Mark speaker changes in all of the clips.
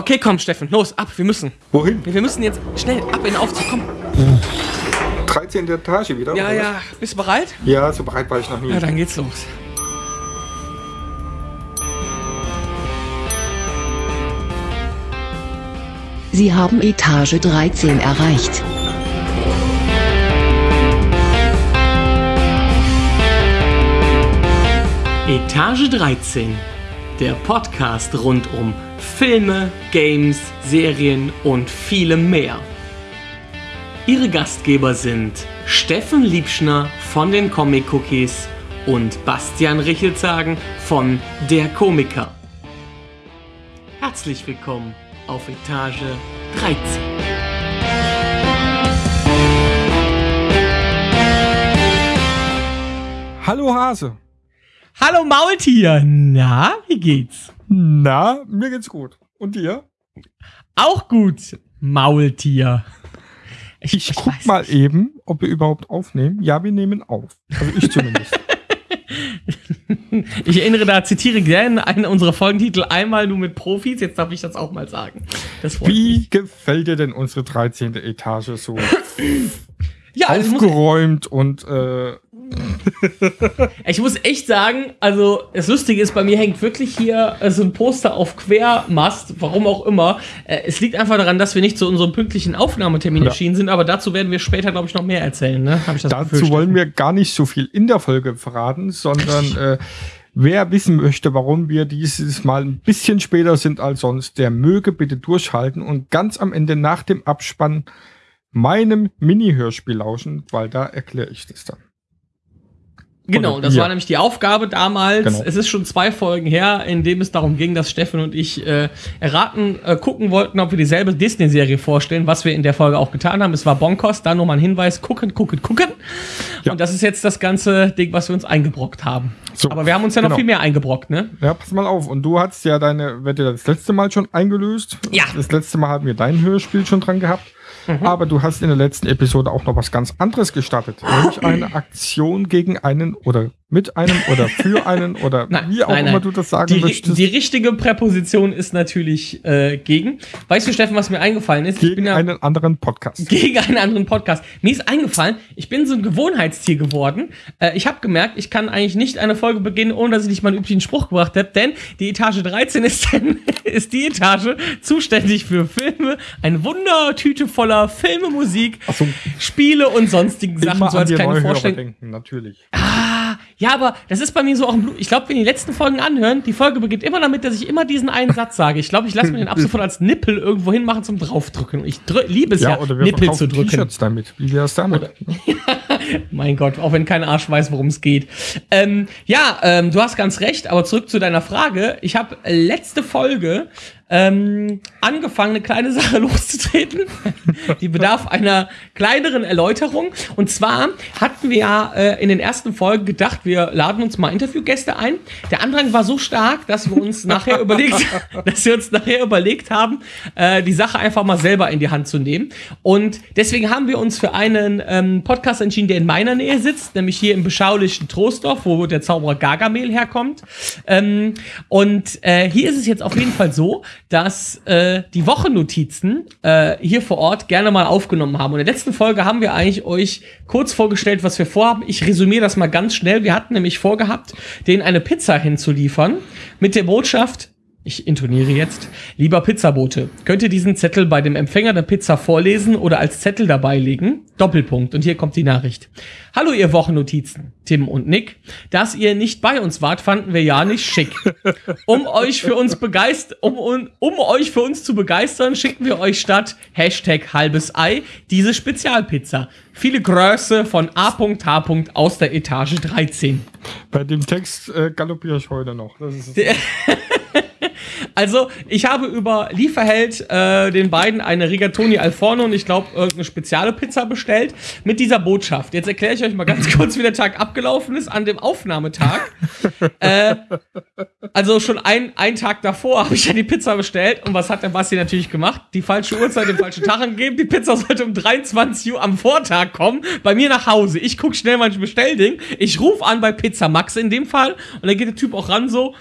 Speaker 1: Okay, komm, Steffen, los, ab, wir müssen.
Speaker 2: Wohin?
Speaker 1: Wir müssen jetzt schnell ab in den Aufzug, komm.
Speaker 2: 13. Etage wieder?
Speaker 1: Ja,
Speaker 2: oder
Speaker 1: ja, bist du bereit?
Speaker 2: Ja, so bereit war ich noch nie.
Speaker 1: Ja, dann geht's los.
Speaker 3: Sie haben Etage 13 erreicht.
Speaker 1: Etage 13, der Podcast rund um Filme, Games, Serien und vielem mehr. Ihre Gastgeber sind Steffen Liebschner von den Comic Cookies und Bastian Richelzagen von Der Komiker. Herzlich willkommen auf Etage 13.
Speaker 2: Hallo Hase.
Speaker 1: Hallo Maultier, na, wie geht's?
Speaker 2: Na, mir geht's gut. Und dir?
Speaker 1: Auch gut, Maultier.
Speaker 2: Ich guck
Speaker 1: weiß
Speaker 2: mal
Speaker 1: nicht.
Speaker 2: eben, ob wir überhaupt aufnehmen. Ja, wir nehmen auf. Also ich zumindest.
Speaker 1: Ich erinnere da, zitiere gerne einen unserer Folgentitel einmal nur mit Profis. Jetzt darf ich das auch mal sagen. Freut mich.
Speaker 2: Wie gefällt dir denn unsere 13. Etage so
Speaker 1: Ja, also ich,
Speaker 2: aufgeräumt und äh,
Speaker 1: ich muss echt sagen, also das Lustige ist, bei mir hängt wirklich hier so ein Poster auf Quermast, warum auch immer. Äh, es liegt einfach daran, dass wir nicht zu unserem pünktlichen Aufnahmetermin
Speaker 2: Ja.
Speaker 1: erschienen sind, aber dazu werden wir später, glaube ich, noch mehr erzählen. Ne? Ich das
Speaker 2: dazu wollen wir gar nicht so viel in der Folge verraten, sondern äh, wer wissen möchte, warum wir dieses Mal ein bisschen später sind als sonst, der möge bitte durchhalten und ganz am Ende nach dem Abspann meinem Mini-Hörspiel lauschen, weil da erkläre ich das dann.
Speaker 1: Genau, das war nämlich die Aufgabe damals.
Speaker 2: Genau.
Speaker 1: Es ist schon zwei Folgen her, in dem es darum ging, dass Steffen und ich äh, erraten, äh, gucken wollten, ob wir dieselbe Disney-Serie vorstellen, was wir in der Folge auch getan haben. Es war Bonkos, da nochmal ein Hinweis, gucken, gucken, gucken.
Speaker 2: Ja.
Speaker 1: Und das ist jetzt das ganze Ding, was wir uns eingebrockt haben.
Speaker 2: So,
Speaker 1: Aber wir haben uns ja noch
Speaker 2: genau.
Speaker 1: viel mehr eingebrockt, ne?
Speaker 2: Ja, pass mal auf. Und du hast ja deine Wette das letzte Mal schon eingelöst.
Speaker 1: Ja.
Speaker 2: Das letzte Mal haben wir dein Hörspiel schon dran gehabt.
Speaker 1: Mhm.
Speaker 2: Aber du hast in der letzten Episode auch noch was ganz anderes gestartet. Nämlich eine Aktion gegen einen oder mit einem oder für einen oder
Speaker 1: Nein,
Speaker 2: wie auch
Speaker 1: nein,
Speaker 2: immer
Speaker 1: nein.
Speaker 2: du das sagen
Speaker 1: Die,
Speaker 2: möchtest.
Speaker 1: die richtige Präposition ist natürlich äh, gegen. Weißt du, Steffen, was mir eingefallen ist?
Speaker 2: gegen
Speaker 1: ja
Speaker 2: einen anderen Podcast.
Speaker 1: gegen einen anderen Podcast. Mir ist eingefallen, ich bin so ein Gewohnheitstier geworden. Äh, ich habe gemerkt, ich kann eigentlich nicht eine Folge beginnen, ohne dass ich nicht mal einen üblichen Spruch gebracht habe, denn die Etage 13 ist, denn, ist die Etage zuständig für Filme, eine Wundertüte voller Filme, Musik,
Speaker 2: so.
Speaker 1: Spiele und sonstigen Sachen,
Speaker 2: Immer
Speaker 1: so als kleine Vorstellung.
Speaker 2: natürlich.
Speaker 1: Ah, ja, aber das ist bei mir so auch im Blut. Ich glaube, wenn die letzten Folgen anhören, die Folge beginnt immer damit, dass ich immer diesen einen Satz sage. Ich glaube, ich lasse mir den ab sofort als Nippel irgendwo hinmachen zum draufdrücken. Ich liebe es ja,
Speaker 2: Ja, oder wir
Speaker 1: Nippel zu drücken.
Speaker 2: T-Shirts damit. Wie wär's damit?
Speaker 1: Mein Gott, auch wenn kein Arsch weiß, worum es geht. Ähm, ja, ähm, du hast ganz recht, aber zurück zu deiner Frage. Ich habe letzte Folge ähm, angefangen, eine kleine Sache loszutreten. Die bedarf einer kleineren Erläuterung. Und zwar hatten wir ja äh, in den ersten Folgen gedacht, wir laden uns mal Interviewgäste ein. Der Andrang war so stark, dass wir uns nachher überlegt, dass wir uns nachher überlegt haben, äh, die Sache einfach mal selber in die Hand zu nehmen. Und deswegen haben wir uns für einen ähm, Podcast entschieden, der in meiner Nähe sitzt, nämlich hier im beschaulichen Trostorf, wo der Zauberer Gargamel herkommt. Ähm, und äh, hier ist es jetzt auf jeden Fall so, dass äh, die Wochennotizen äh, hier vor Ort gerne mal aufgenommen haben. Und in der letzten Folge haben wir eigentlich euch kurz vorgestellt, was wir vorhaben. Ich resümiere das mal ganz schnell. Wir hatten nämlich vorgehabt, denen eine Pizza hinzuliefern mit der Botschaft, ich intoniere jetzt. Lieber Pizzabote, könnt ihr diesen Zettel bei dem Empfänger der Pizza vorlesen oder als Zettel dabei legen? Doppelpunkt. Und hier kommt die Nachricht. Hallo ihr Wochennotizen, Tim und Nick. Dass ihr nicht bei uns wart, fanden wir ja nicht schick. Um euch für uns begeistert, um, um, um euch für uns zu begeistern, schicken wir euch statt Hashtag halbes Ei diese Spezialpizza. Viele Größe von A.H. aus der Etage 13.
Speaker 2: Bei dem Text äh, galoppiere ich heute noch. Das ist
Speaker 1: Also, ich habe über Lieferheld äh, den beiden eine Rigatoni al Forno und ich glaube irgendeine spezielle Pizza bestellt mit dieser Botschaft. Jetzt erkläre ich euch mal ganz kurz, wie der Tag abgelaufen ist an dem Aufnahmetag. äh, also schon ein, ein Tag davor habe ich ja die Pizza bestellt und was hat der Basti natürlich gemacht? Die falsche Uhrzeit, den falschen Tag angegeben. Die Pizza sollte um 23 Uhr am Vortag kommen, bei mir nach Hause. Ich gucke schnell mein Bestellding. Ich rufe an bei Pizza Max in dem Fall und dann geht der Typ auch ran so,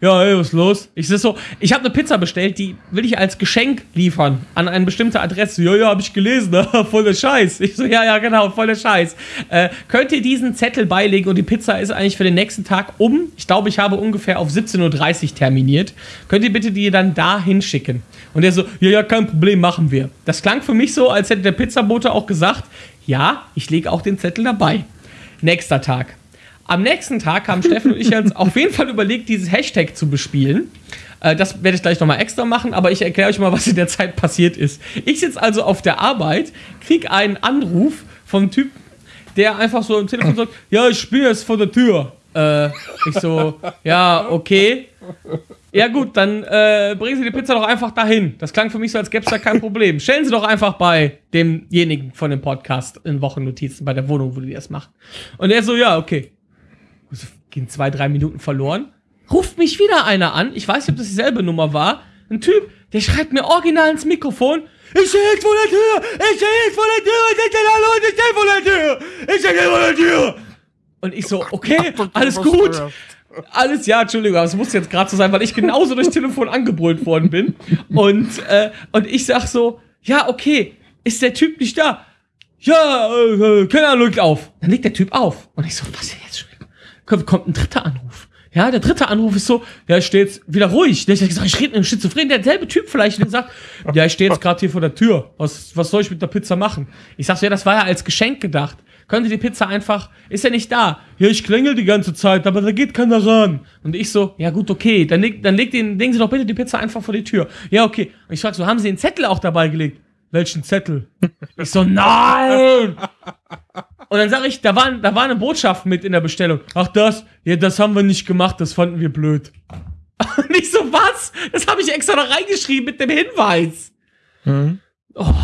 Speaker 1: ja, hey, was ist los? Ich so, ich habe eine Pizza bestellt, die will ich als Geschenk liefern an eine bestimmte Adresse. Ja, ja, habe ich gelesen, voll der Scheiß. Ich so, ja, ja, genau, voll der Scheiß. Äh, könnt ihr diesen Zettel beilegen und die Pizza ist eigentlich für den nächsten Tag um, ich glaube, ich habe ungefähr auf 17.30 Uhr terminiert. Könnt ihr bitte die dann da hinschicken? Und er so, ja, ja, kein Problem, machen wir. Das klang für mich so, als hätte der Pizzabote auch gesagt, ja, ich lege auch den Zettel dabei. Nächster Tag. Am nächsten Tag haben Steffen und ich uns auf jeden Fall überlegt, dieses Hashtag zu bespielen. Äh, das werde ich gleich nochmal extra machen, aber ich erkläre euch mal, was in der Zeit passiert ist. Ich sitze also auf der Arbeit, krieg einen Anruf vom Typ, der einfach so am Telefon sagt, ja, ich bin jetzt vor der Tür. Äh, ich so, ja, okay. Ja gut, dann äh, bringen Sie die Pizza doch einfach dahin. Das klang für mich so, als gäbe es da kein Problem. Stellen Sie doch einfach bei demjenigen von dem Podcast in Wochennotizen bei der Wohnung, wo die das machen. Und er so, ja, okay. Gehen zwei, drei Minuten verloren. Ruft mich wieder einer an. Ich weiß nicht, ob das dieselbe Nummer war. Ein Typ, der schreibt mir original ins Mikrofon. Ich stehe jetzt vor der Tür! Ich stehe jetzt vor der Tür! Ich stehe da, Leute! Ich stehe vor der Tür! Ich stehe vor der Tür! Und ich so, okay, alles gut. Alles, ja, Entschuldigung, aber es muss jetzt gerade so sein, weil ich genauso durchs Telefon angebrüllt worden bin. Und, äh, und ich sag so, ja, okay, ist der Typ nicht da? Ja, äh, keine Ahnung, legt auf. Dann legt der Typ auf. Und ich so, was denn jetzt schon? Kommt, ein dritter Anruf. Ja, der dritte Anruf ist so, ja, ich stehe jetzt wieder ruhig. Der hat gesagt, ich rede mit einem Schizophren. Derselbe Typ vielleicht, der sagt, ja, ich stehe jetzt gerade hier vor der Tür. Was, was soll ich mit der Pizza machen? Ich sag so, ja, das war ja als Geschenk gedacht. Könnte die Pizza einfach, ist er nicht da? Ja, ich klingel die ganze Zeit, aber da geht keiner ran. Und ich so, ja gut, okay, dann, leg, dann legt den, legen Sie doch bitte die Pizza einfach vor die Tür. Ja, okay. Und ich frag so, haben Sie den Zettel auch dabei gelegt? Welchen Zettel? Ich so, nein! Und dann sage ich, da war, da war eine Botschaft mit in der Bestellung. Ach das, ja, das haben wir nicht gemacht, das fanden wir blöd. Und ich so, was? Das habe ich extra da reingeschrieben mit dem Hinweis.
Speaker 2: Mhm.
Speaker 1: Oh.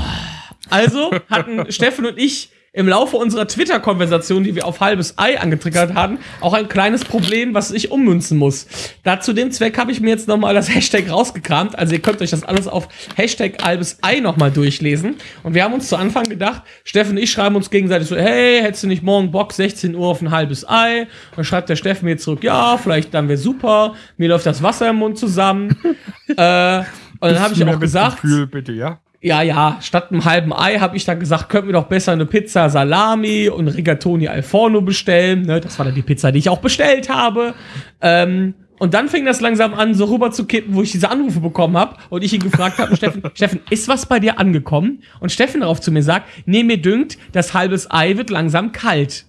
Speaker 1: Also hatten Steffen und ich im Laufe unserer Twitter-Konversation, die wir auf halbes Ei angetriggert hatten, auch ein kleines Problem, was ich ummünzen muss. Da zu dem Zweck habe ich mir jetzt nochmal das Hashtag rausgekramt. Also ihr könnt euch das alles auf Hashtag halbes Ei nochmal durchlesen. Und wir haben uns zu Anfang gedacht, Steffen und ich schreiben uns gegenseitig so, hey, hättest du nicht morgen Bock, 16 Uhr auf ein halbes Ei? Und dann schreibt der Steffen mir zurück, ja, vielleicht dann wäre super. Mir läuft das Wasser im Mund zusammen. äh, und dann habe ich auch gesagt,
Speaker 2: Gefühl, bitte, ja?
Speaker 1: Ja, ja, statt einem halben Ei habe ich dann gesagt, könnten wir doch besser eine Pizza Salami und Rigatoni al Forno bestellen. Ne, das war dann die Pizza, die ich auch bestellt habe. Ähm, und dann fing das langsam an, so rüber zu kippen, wo ich diese Anrufe bekommen habe und ich ihn gefragt habe, Steffen, Steffen, ist was bei dir angekommen? Und Steffen darauf zu mir sagt, nee, mir dünkt, das halbes Ei wird langsam kalt.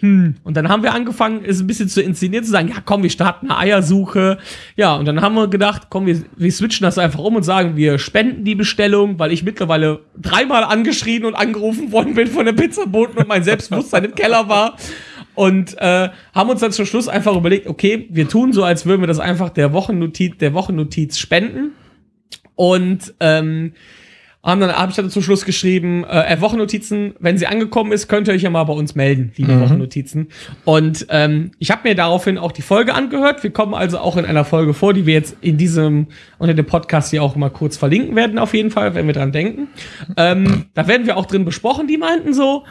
Speaker 1: Hm. Und dann haben wir angefangen, es ein bisschen zu inszenieren, zu sagen, ja komm, wir starten eine Eiersuche. Ja, und dann haben wir gedacht, komm, wir, wir switchen das einfach um und sagen, wir spenden die Bestellung, weil ich mittlerweile dreimal angeschrien und angerufen worden bin von der Pizzaboten und mein Selbstbewusstsein im Keller war. Und äh, haben uns dann zum Schluss einfach überlegt, okay, wir tun so, als würden wir das einfach der Wochennotiz, der Wochennotiz spenden. Und ähm, haben dann habe ich dann zum Schluss geschrieben, äh, Wochennotizen, wenn sie angekommen ist, könnt ihr euch ja mal bei uns melden, liebe
Speaker 2: Mhm.
Speaker 1: Wochennotizen. Und ähm, ich habe mir daraufhin auch die Folge angehört. Wir kommen also auch in einer Folge vor, die wir jetzt in diesem unter dem Podcast hier auch mal kurz verlinken werden, auf jeden Fall, wenn wir dran denken. Ähm, da werden wir auch drin besprochen. Die meinten so,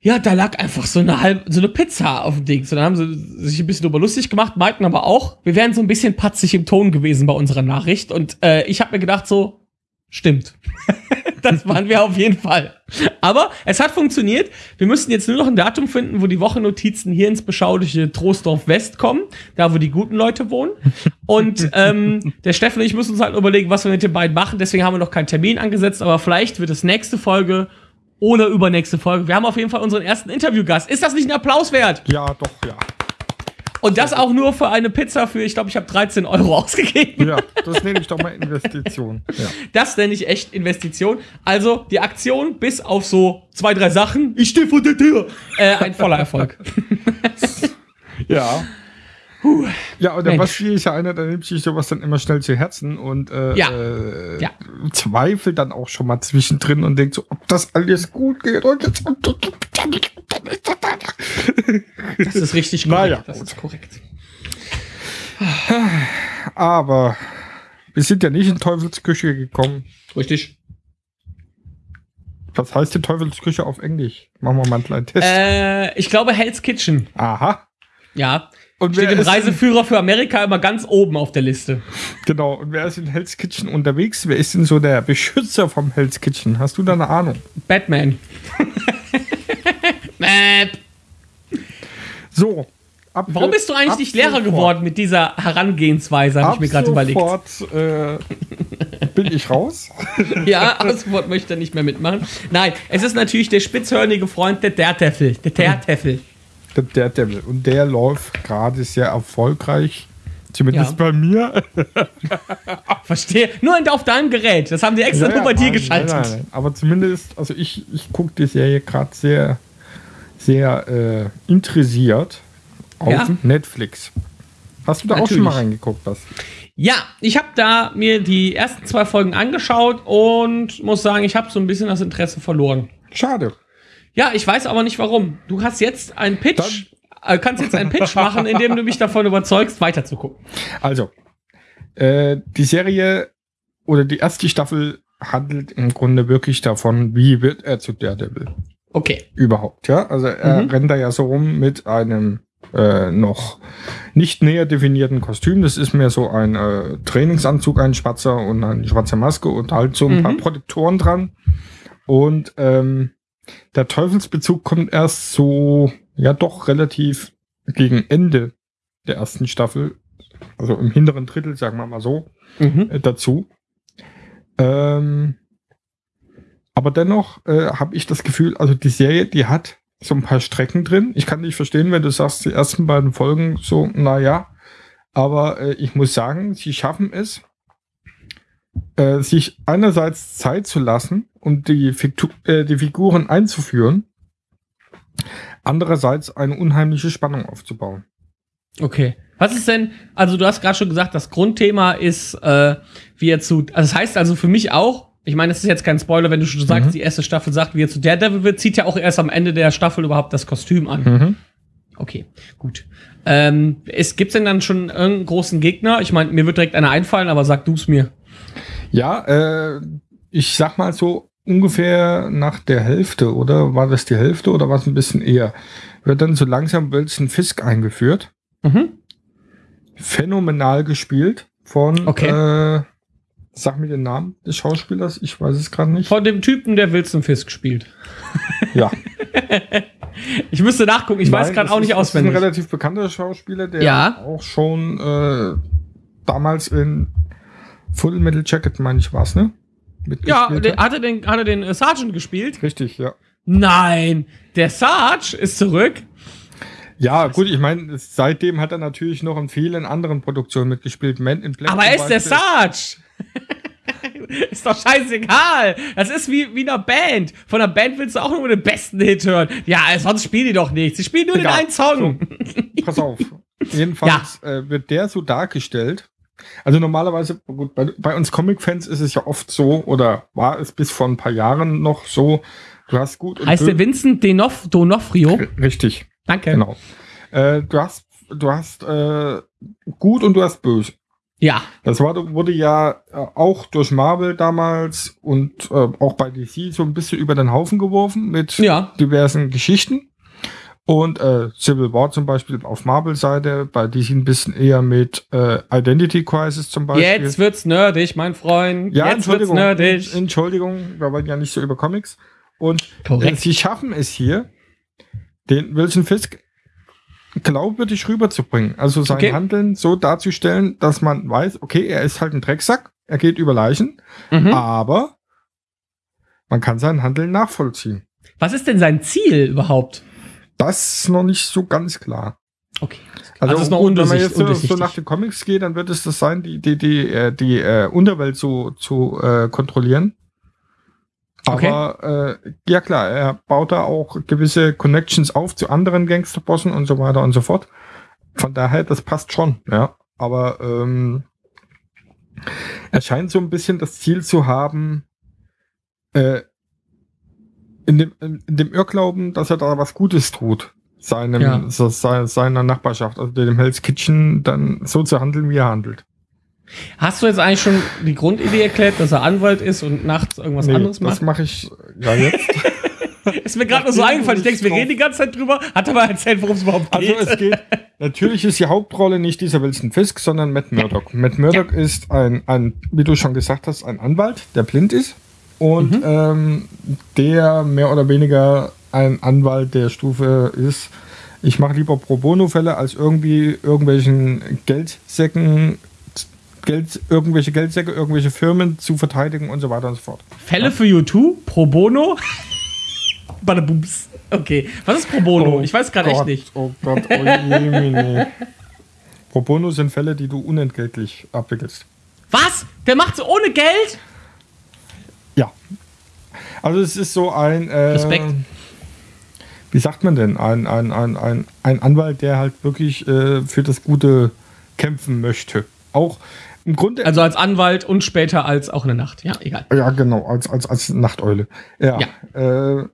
Speaker 1: ja, da lag einfach so eine halbe, so eine Pizza auf dem Ding. So, dann haben sie sich ein bisschen drüber lustig gemacht, meinten aber auch, wir wären so ein bisschen patzig im Ton gewesen bei unserer Nachricht. Und äh, ich habe mir gedacht, so, stimmt. das waren wir auf jeden Fall. Aber es hat funktioniert. Wir müssten jetzt nur noch ein Datum finden, wo die Wochennotizen hier ins beschauliche Troisdorf West kommen, da wo die guten Leute wohnen. Und ähm, der Steffen und ich müssen uns halt überlegen, was wir mit den beiden machen. Deswegen haben wir noch keinen Termin angesetzt, aber vielleicht wird es nächste Folge oder übernächste Folge. Wir haben auf jeden Fall unseren ersten Interviewgast. Ist das nicht ein Applaus wert?
Speaker 2: Ja, doch, ja.
Speaker 1: Und das auch nur für eine Pizza für, ich glaube, ich habe 13 Euro ausgegeben.
Speaker 2: Ja, das nenne ich doch mal Investition. Ja.
Speaker 1: Das nenne ich echt Investition. Also die Aktion bis auf so zwei, drei Sachen, ich stehe vor der Tür, äh, ein voller Erfolg.
Speaker 2: Ja. Ja, und der
Speaker 1: Mensch.
Speaker 2: Basti ist ja einer, der nimmt sich sowas dann immer schnell zu Herzen und äh,
Speaker 1: Ja.
Speaker 2: äh,
Speaker 1: Ja.
Speaker 2: zweifelt dann auch schon mal zwischendrin und denkt so, ob das alles gut geht. Und jetzt
Speaker 1: Das ist richtig korrekt.
Speaker 2: Naja,
Speaker 1: das ist korrekt.
Speaker 2: Aber wir sind ja nicht in Teufelsküche gekommen.
Speaker 1: Richtig.
Speaker 2: Was heißt die Teufelsküche auf Englisch? Machen wir mal einen kleinen Test.
Speaker 1: Äh, ich glaube Hell's Kitchen.
Speaker 2: Aha.
Speaker 1: Ja.
Speaker 2: Und
Speaker 1: Steht im Reiseführer für Amerika immer ganz oben auf der Liste.
Speaker 2: genau, und wer ist in Hell's Kitchen unterwegs? Wer ist denn so der Beschützer vom Hell's Kitchen? Hast du da eine Ahnung?
Speaker 1: Batman. Map.
Speaker 2: So. Ab,
Speaker 1: Warum bist du eigentlich nicht Lehrer geworden mit dieser Herangehensweise, habe ich mir gerade überlegt.
Speaker 2: sofort äh, bin ich raus.
Speaker 1: Ja, ab sofort möchte er nicht mehr mitmachen. Nein, es ist natürlich der spitzhörnige Freund der Daredevil. Der Daredevil.
Speaker 2: Der Daredevil. Und der läuft gerade sehr erfolgreich. Zumindest
Speaker 1: Ja.
Speaker 2: bei mir.
Speaker 1: Verstehe. Nur auf deinem Gerät. Das haben die extra
Speaker 2: Ja,
Speaker 1: nur bei
Speaker 2: ja,
Speaker 1: dir
Speaker 2: nein,
Speaker 1: geschaltet.
Speaker 2: Nein, nein, nein. Aber zumindest, also ich, ich gucke die Serie gerade sehr, sehr äh, interessiert auf
Speaker 1: Ja.
Speaker 2: Netflix. Hast du da auch schon mal
Speaker 1: Natürlich.
Speaker 2: reingeguckt, was?
Speaker 1: Ja, ich habe da mir die ersten zwei Folgen angeschaut und muss sagen, ich habe so ein bisschen das Interesse verloren.
Speaker 2: Schade.
Speaker 1: Ja, ich weiß aber nicht warum. Du hast jetzt einen Pitch, äh, kannst jetzt einen Pitch machen, indem du mich davon überzeugst, weiterzugucken.
Speaker 2: Also, äh, die Serie oder die erste Staffel handelt im Grunde wirklich davon, wie wird er zu Daredevil
Speaker 1: Okay.
Speaker 2: überhaupt, ja? Also er
Speaker 1: Mhm.
Speaker 2: rennt da ja so rum mit einem äh, noch nicht näher definierten Kostüm. Das ist mehr so ein äh, Trainingsanzug, ein schwarzer und eine schwarze Maske und halt so ein
Speaker 1: Mhm.
Speaker 2: paar Protektoren dran. Und ähm, der Teufelsbezug kommt erst so, ja doch relativ gegen Ende der ersten Staffel, also im hinteren Drittel, sagen wir mal so,
Speaker 1: Mhm.
Speaker 2: äh, dazu. Ähm, aber dennoch äh, habe ich das Gefühl, also die Serie, die hat so ein paar Strecken drin. Ich kann nicht verstehen, wenn du sagst, die ersten beiden Folgen so, naja. Aber äh, ich muss sagen, sie schaffen es, äh, sich einerseits Zeit zu lassen, um die, Fiktu äh, die Figuren einzuführen, andererseits eine unheimliche Spannung aufzubauen.
Speaker 1: Okay. Was ist denn, also du hast gerade schon gesagt, das Grundthema ist, äh, wie er zu, also das heißt also für mich auch, ich meine, das ist jetzt kein Spoiler, wenn du schon sagst,
Speaker 2: Mhm.
Speaker 1: die erste Staffel sagt, wie er zu Daredevil wird, zieht ja auch erst am Ende der Staffel überhaupt das Kostüm an.
Speaker 2: Mhm.
Speaker 1: Okay, gut. Ähm, es gibt's denn dann schon irgendeinen großen Gegner? Ich meine, mir wird direkt einer einfallen, aber sag du's mir.
Speaker 2: Ja, äh, ich sag mal so ungefähr nach der Hälfte, oder war das die Hälfte oder war es ein bisschen eher? Wird dann so langsam Wilson Fisk eingeführt.
Speaker 1: Mhm.
Speaker 2: Phänomenal gespielt von,
Speaker 1: Okay.
Speaker 2: äh, sag mir den Namen des Schauspielers, ich weiß es gerade nicht.
Speaker 1: Von dem Typen, der Wilson Fisk spielt.
Speaker 2: ja,
Speaker 1: Ich müsste nachgucken, ich weiß
Speaker 2: Nein,
Speaker 1: gerade
Speaker 2: das
Speaker 1: auch nicht
Speaker 2: ist, Das ist
Speaker 1: auswendig.
Speaker 2: ein relativ bekannter Schauspieler, der
Speaker 1: Ja.
Speaker 2: auch schon äh, damals in Full Metal Jacket, meine ich, war's, ne?
Speaker 1: Ja,
Speaker 2: hat.
Speaker 1: hat er den, hat er den äh, Sergeant gespielt?
Speaker 2: Richtig, ja.
Speaker 1: Nein, der Sarge ist zurück.
Speaker 2: Ja, gut, ich meine, seitdem hat er natürlich noch in vielen anderen Produktionen mitgespielt. Man in Black
Speaker 1: Aber er ist der. Sarge. ist doch scheißegal. Das ist wie, wie einer Band. Von einer Band willst du auch nur den besten Hit hören. Ja, sonst spielen die doch nicht. Sie spielen nur
Speaker 2: Egal.
Speaker 1: den einen Song.
Speaker 2: Pass auf. Jedenfalls äh, wird der so dargestellt. Also normalerweise, gut, bei, bei uns Comic-Fans ist es ja oft so, oder war es bis vor ein paar Jahren noch so, du hast gut
Speaker 1: Heißt der Vincent Denof Donofrio?
Speaker 2: Richtig,
Speaker 1: Danke.
Speaker 2: genau. Äh, du hast, du hast äh, gut und du hast böse.
Speaker 1: Ja.
Speaker 2: Das war, wurde ja äh, auch durch Marvel damals und äh, auch bei DC so ein bisschen über den Haufen geworfen mit
Speaker 1: Ja.
Speaker 2: diversen Geschichten. Und äh, Civil War zum Beispiel auf Marvel-Seite, bei DC ein bisschen eher mit äh, Identity Crisis zum Beispiel.
Speaker 1: Jetzt wird's nerdig, mein Freund.
Speaker 2: ja,
Speaker 1: Jetzt wird's
Speaker 2: Entschuldigung.
Speaker 1: nerdig.
Speaker 2: Entschuldigung, wir wollen ja nicht so über Comics. Und äh, sie schaffen es hier, den Wilson Fisk glaubwürdig rüberzubringen. Also sein
Speaker 1: Okay.
Speaker 2: Handeln so darzustellen, dass man weiß, okay, er ist halt ein Drecksack, er geht über Leichen,
Speaker 1: Mhm.
Speaker 2: aber man kann sein Handeln nachvollziehen.
Speaker 1: Was ist denn sein Ziel überhaupt?
Speaker 2: Das ist noch nicht so ganz klar.
Speaker 1: Okay. Also, noch
Speaker 2: gut, wenn man jetzt so, so nach den Comics geht, dann wird es das sein, die, die, die, äh, die äh, Unterwelt zu, zu äh, kontrollieren. Aber äh, ja klar, er baut da auch gewisse Connections auf zu anderen Gangsterbossen und so weiter und so fort. Von daher, das passt schon, ja. Aber ähm, er scheint so ein bisschen das Ziel zu haben, äh, in dem, in, dem Irrglauben, dass er da was Gutes tut, seinem,
Speaker 1: Ja.
Speaker 2: so, se- seiner Nachbarschaft, also dem Hell's Kitchen, dann so zu handeln, wie er handelt.
Speaker 1: Hast du jetzt eigentlich schon die Grundidee erklärt, dass er Anwalt ist und nachts irgendwas
Speaker 2: Nee,
Speaker 1: anderes
Speaker 2: das
Speaker 1: macht?
Speaker 2: mache ich ja jetzt.
Speaker 1: Ist mir gerade nur so eingefallen. Ich denke, wir reden die ganze Zeit drüber. Hat aber erzählt, worum es überhaupt
Speaker 2: Also
Speaker 1: geht.
Speaker 2: es geht, Natürlich ist die Hauptrolle nicht dieser Wilson Fisk, sondern Matt Murdock. Matt Murdock ist ein, ein, wie du schon gesagt hast, ein Anwalt, der blind ist und ähm, der mehr oder weniger ein Anwalt der Stufe ist. Ich mache lieber Pro Bono-Fälle als irgendwie irgendwelchen Geldsäcken, Geld, irgendwelche Geldsäcke, irgendwelche Firmen zu verteidigen und so weiter und so fort.
Speaker 1: Fälle für U2? Pro Bono? Badabums. Okay. Was ist Pro Bono? ich weiß gerade echt nicht.
Speaker 2: Oh Gott, oh je, Pro Bono sind Fälle, die du unentgeltlich abwickelst.
Speaker 1: Was? Der macht's ohne Geld?
Speaker 2: Ja. Also es ist so ein. Äh,
Speaker 1: Respekt.
Speaker 2: Wie sagt man denn? Ein, ein, ein, ein, ein Anwalt, der halt wirklich äh, für das Gute kämpfen möchte. Auch im Grunde.
Speaker 1: Also als Anwalt und später als auch in der Nacht. Ja, egal.
Speaker 2: ja, genau, als, als, als Nachteule. Ja. Äh,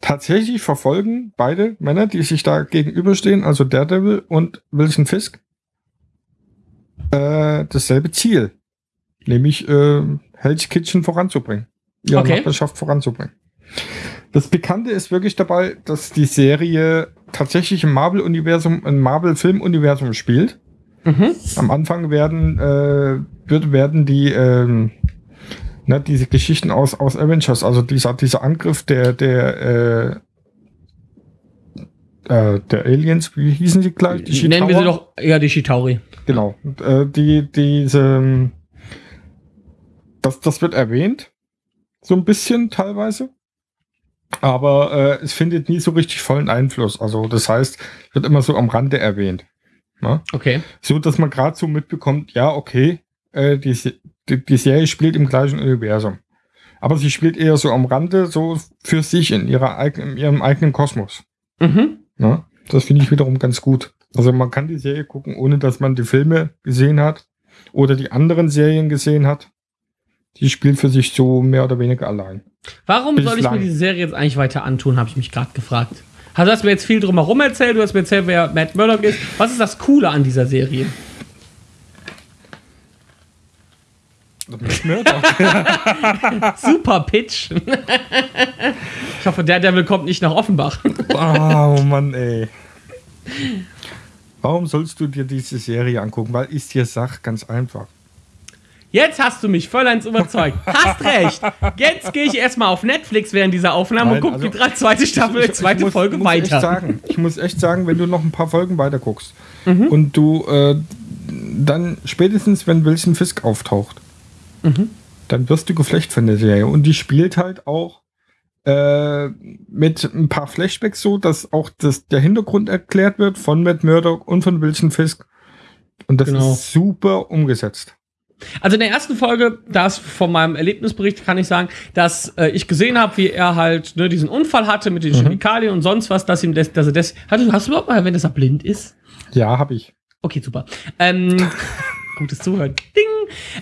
Speaker 2: tatsächlich verfolgen beide Männer, die sich da gegenüberstehen, also Daredevil und Wilson Fisk, äh, dasselbe Ziel. Nämlich äh, Hell's Kitchen voranzubringen. Ihre
Speaker 1: Okay.
Speaker 2: Nachbarschaft voranzubringen. Das Bekannte ist wirklich dabei, dass die Serie tatsächlich im Marvel-Universum, im Marvel-Film-Universum spielt.
Speaker 1: Mhm.
Speaker 2: Am Anfang werden, äh, wird, werden die, ähm, ne, diese Geschichten aus, aus Avengers, also dieser, dieser Angriff der, der, äh, äh, der Aliens, wie hießen sie gleich? Die
Speaker 1: Nennen wir sie doch, ja, die Shitauri.
Speaker 2: Genau. Äh, die, diese, das, das wird erwähnt. So ein bisschen teilweise. Aber äh, es findet nie so richtig vollen Einfluss. Also das heißt, wird immer so am Rande erwähnt. Ne?
Speaker 1: Okay.
Speaker 2: So, dass man gerade so mitbekommt, ja, okay, äh, die, die, die Serie spielt im gleichen Universum. Aber sie spielt eher so am Rande, so für sich in, ihrer in ihrem eigenen Kosmos.
Speaker 1: Mhm.
Speaker 2: Ne? Das finde ich wiederum ganz gut. Also man kann die Serie gucken, ohne dass man die Filme gesehen hat oder die anderen Serien gesehen hat. Die spielt für sich so mehr oder weniger allein.
Speaker 1: Warum soll ich mir
Speaker 2: Bislang.
Speaker 1: diese Serie jetzt eigentlich weiter antun, habe ich mich gerade gefragt. Also, du hast mir jetzt viel drumherum erzählt, du hast mir erzählt, wer Matt Murdock ist. Was ist das Coole an dieser Serie? Super Pitch. ich hoffe, der Devil kommt nicht nach Offenbach.
Speaker 2: oh Mann, ey. Warum sollst du dir diese Serie angucken? Weil ich dir sag, ganz einfach.
Speaker 1: Jetzt hast du mich vollends überzeugt. Hast recht. Jetzt gehe ich erstmal auf Netflix während dieser Aufnahme
Speaker 2: Nein,
Speaker 1: und gucke
Speaker 2: also-
Speaker 1: die drei- zweite Staffel,
Speaker 2: Ich- ich
Speaker 1: zweite
Speaker 2: muss-
Speaker 1: Folge
Speaker 2: muss
Speaker 1: weiter.
Speaker 2: Echt sagen, ich muss echt sagen, wenn du noch ein paar Folgen weiter guckst
Speaker 1: Mhm.
Speaker 2: und du äh, dann spätestens, wenn Wilson Fisk auftaucht,
Speaker 1: Mhm.
Speaker 2: dann wirst du geflecht von der Serie. Und die spielt halt auch äh, mit ein paar Flashbacks so, dass auch das, der Hintergrund erklärt wird von Matt Murdock und von Wilson Fisk. Und das
Speaker 1: Genau.
Speaker 2: ist super umgesetzt.
Speaker 1: Also in der ersten Folge, das von meinem Erlebnisbericht kann ich sagen, dass äh, ich gesehen habe, wie er halt ne, diesen Unfall hatte mit den Chemikalien und sonst was, dass ihm das, dass er das. Hast du, hast du überhaupt mal erwähnt, dass er blind ist?
Speaker 2: Ja, habe ich.
Speaker 1: Okay, super. Ähm, gutes Zuhören. Ding.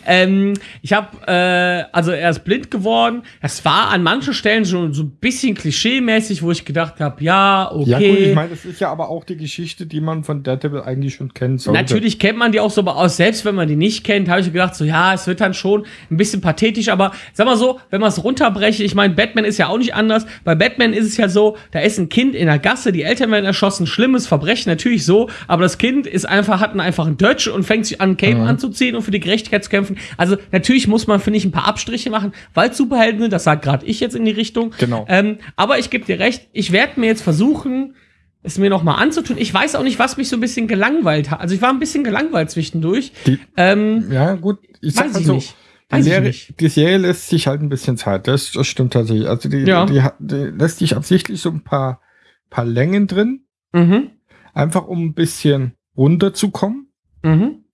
Speaker 1: Ähm, ich habe, äh, also er ist blind geworden. Es war an manchen Stellen schon so ein bisschen klischee-mäßig, wo ich gedacht habe, ja, okay.
Speaker 2: Ja, gut, ich meine, das ist ja aber auch die Geschichte, die man von Daredevil eigentlich schon kennt. sollte.
Speaker 1: Natürlich kennt man die auch so, aber aus, selbst wenn man die nicht kennt, habe ich gedacht, so ja, es wird dann schon ein bisschen pathetisch, aber sag mal so, wenn man es runterbreche, ich meine, Batman ist ja auch nicht anders. Bei Batman ist es ja so, da ist ein Kind in der Gasse, die Eltern werden erschossen, schlimmes Verbrechen, natürlich so, aber das Kind ist einfach, hat einen einfachen Dutch und fängt sich an, Cape anzuziehen und für die Gerechtigkeit zu kämpfen. Also natürlich muss man, finde ich, ein paar Abstriche machen, weil Superhelden sind, das sagt gerade ich jetzt in die Richtung.
Speaker 2: Genau.
Speaker 1: Ähm, aber ich gebe dir recht, ich werde mir jetzt versuchen, es mir noch mal anzutun. Ich weiß auch nicht, was mich so ein bisschen gelangweilt hat. Also ich war ein bisschen gelangweilt zwischendurch.
Speaker 2: Die-
Speaker 1: ähm,
Speaker 2: Ja, gut, ich sag mal so,
Speaker 1: nicht.
Speaker 2: Die Serie, die Serie lässt sich halt ein bisschen Zeit. Das, das stimmt tatsächlich. Also die,
Speaker 1: Ja.
Speaker 2: die, die lässt sich absichtlich so ein paar, paar Längen drin,
Speaker 1: Mhm.
Speaker 2: einfach um ein bisschen runterzukommen.
Speaker 1: Mhm.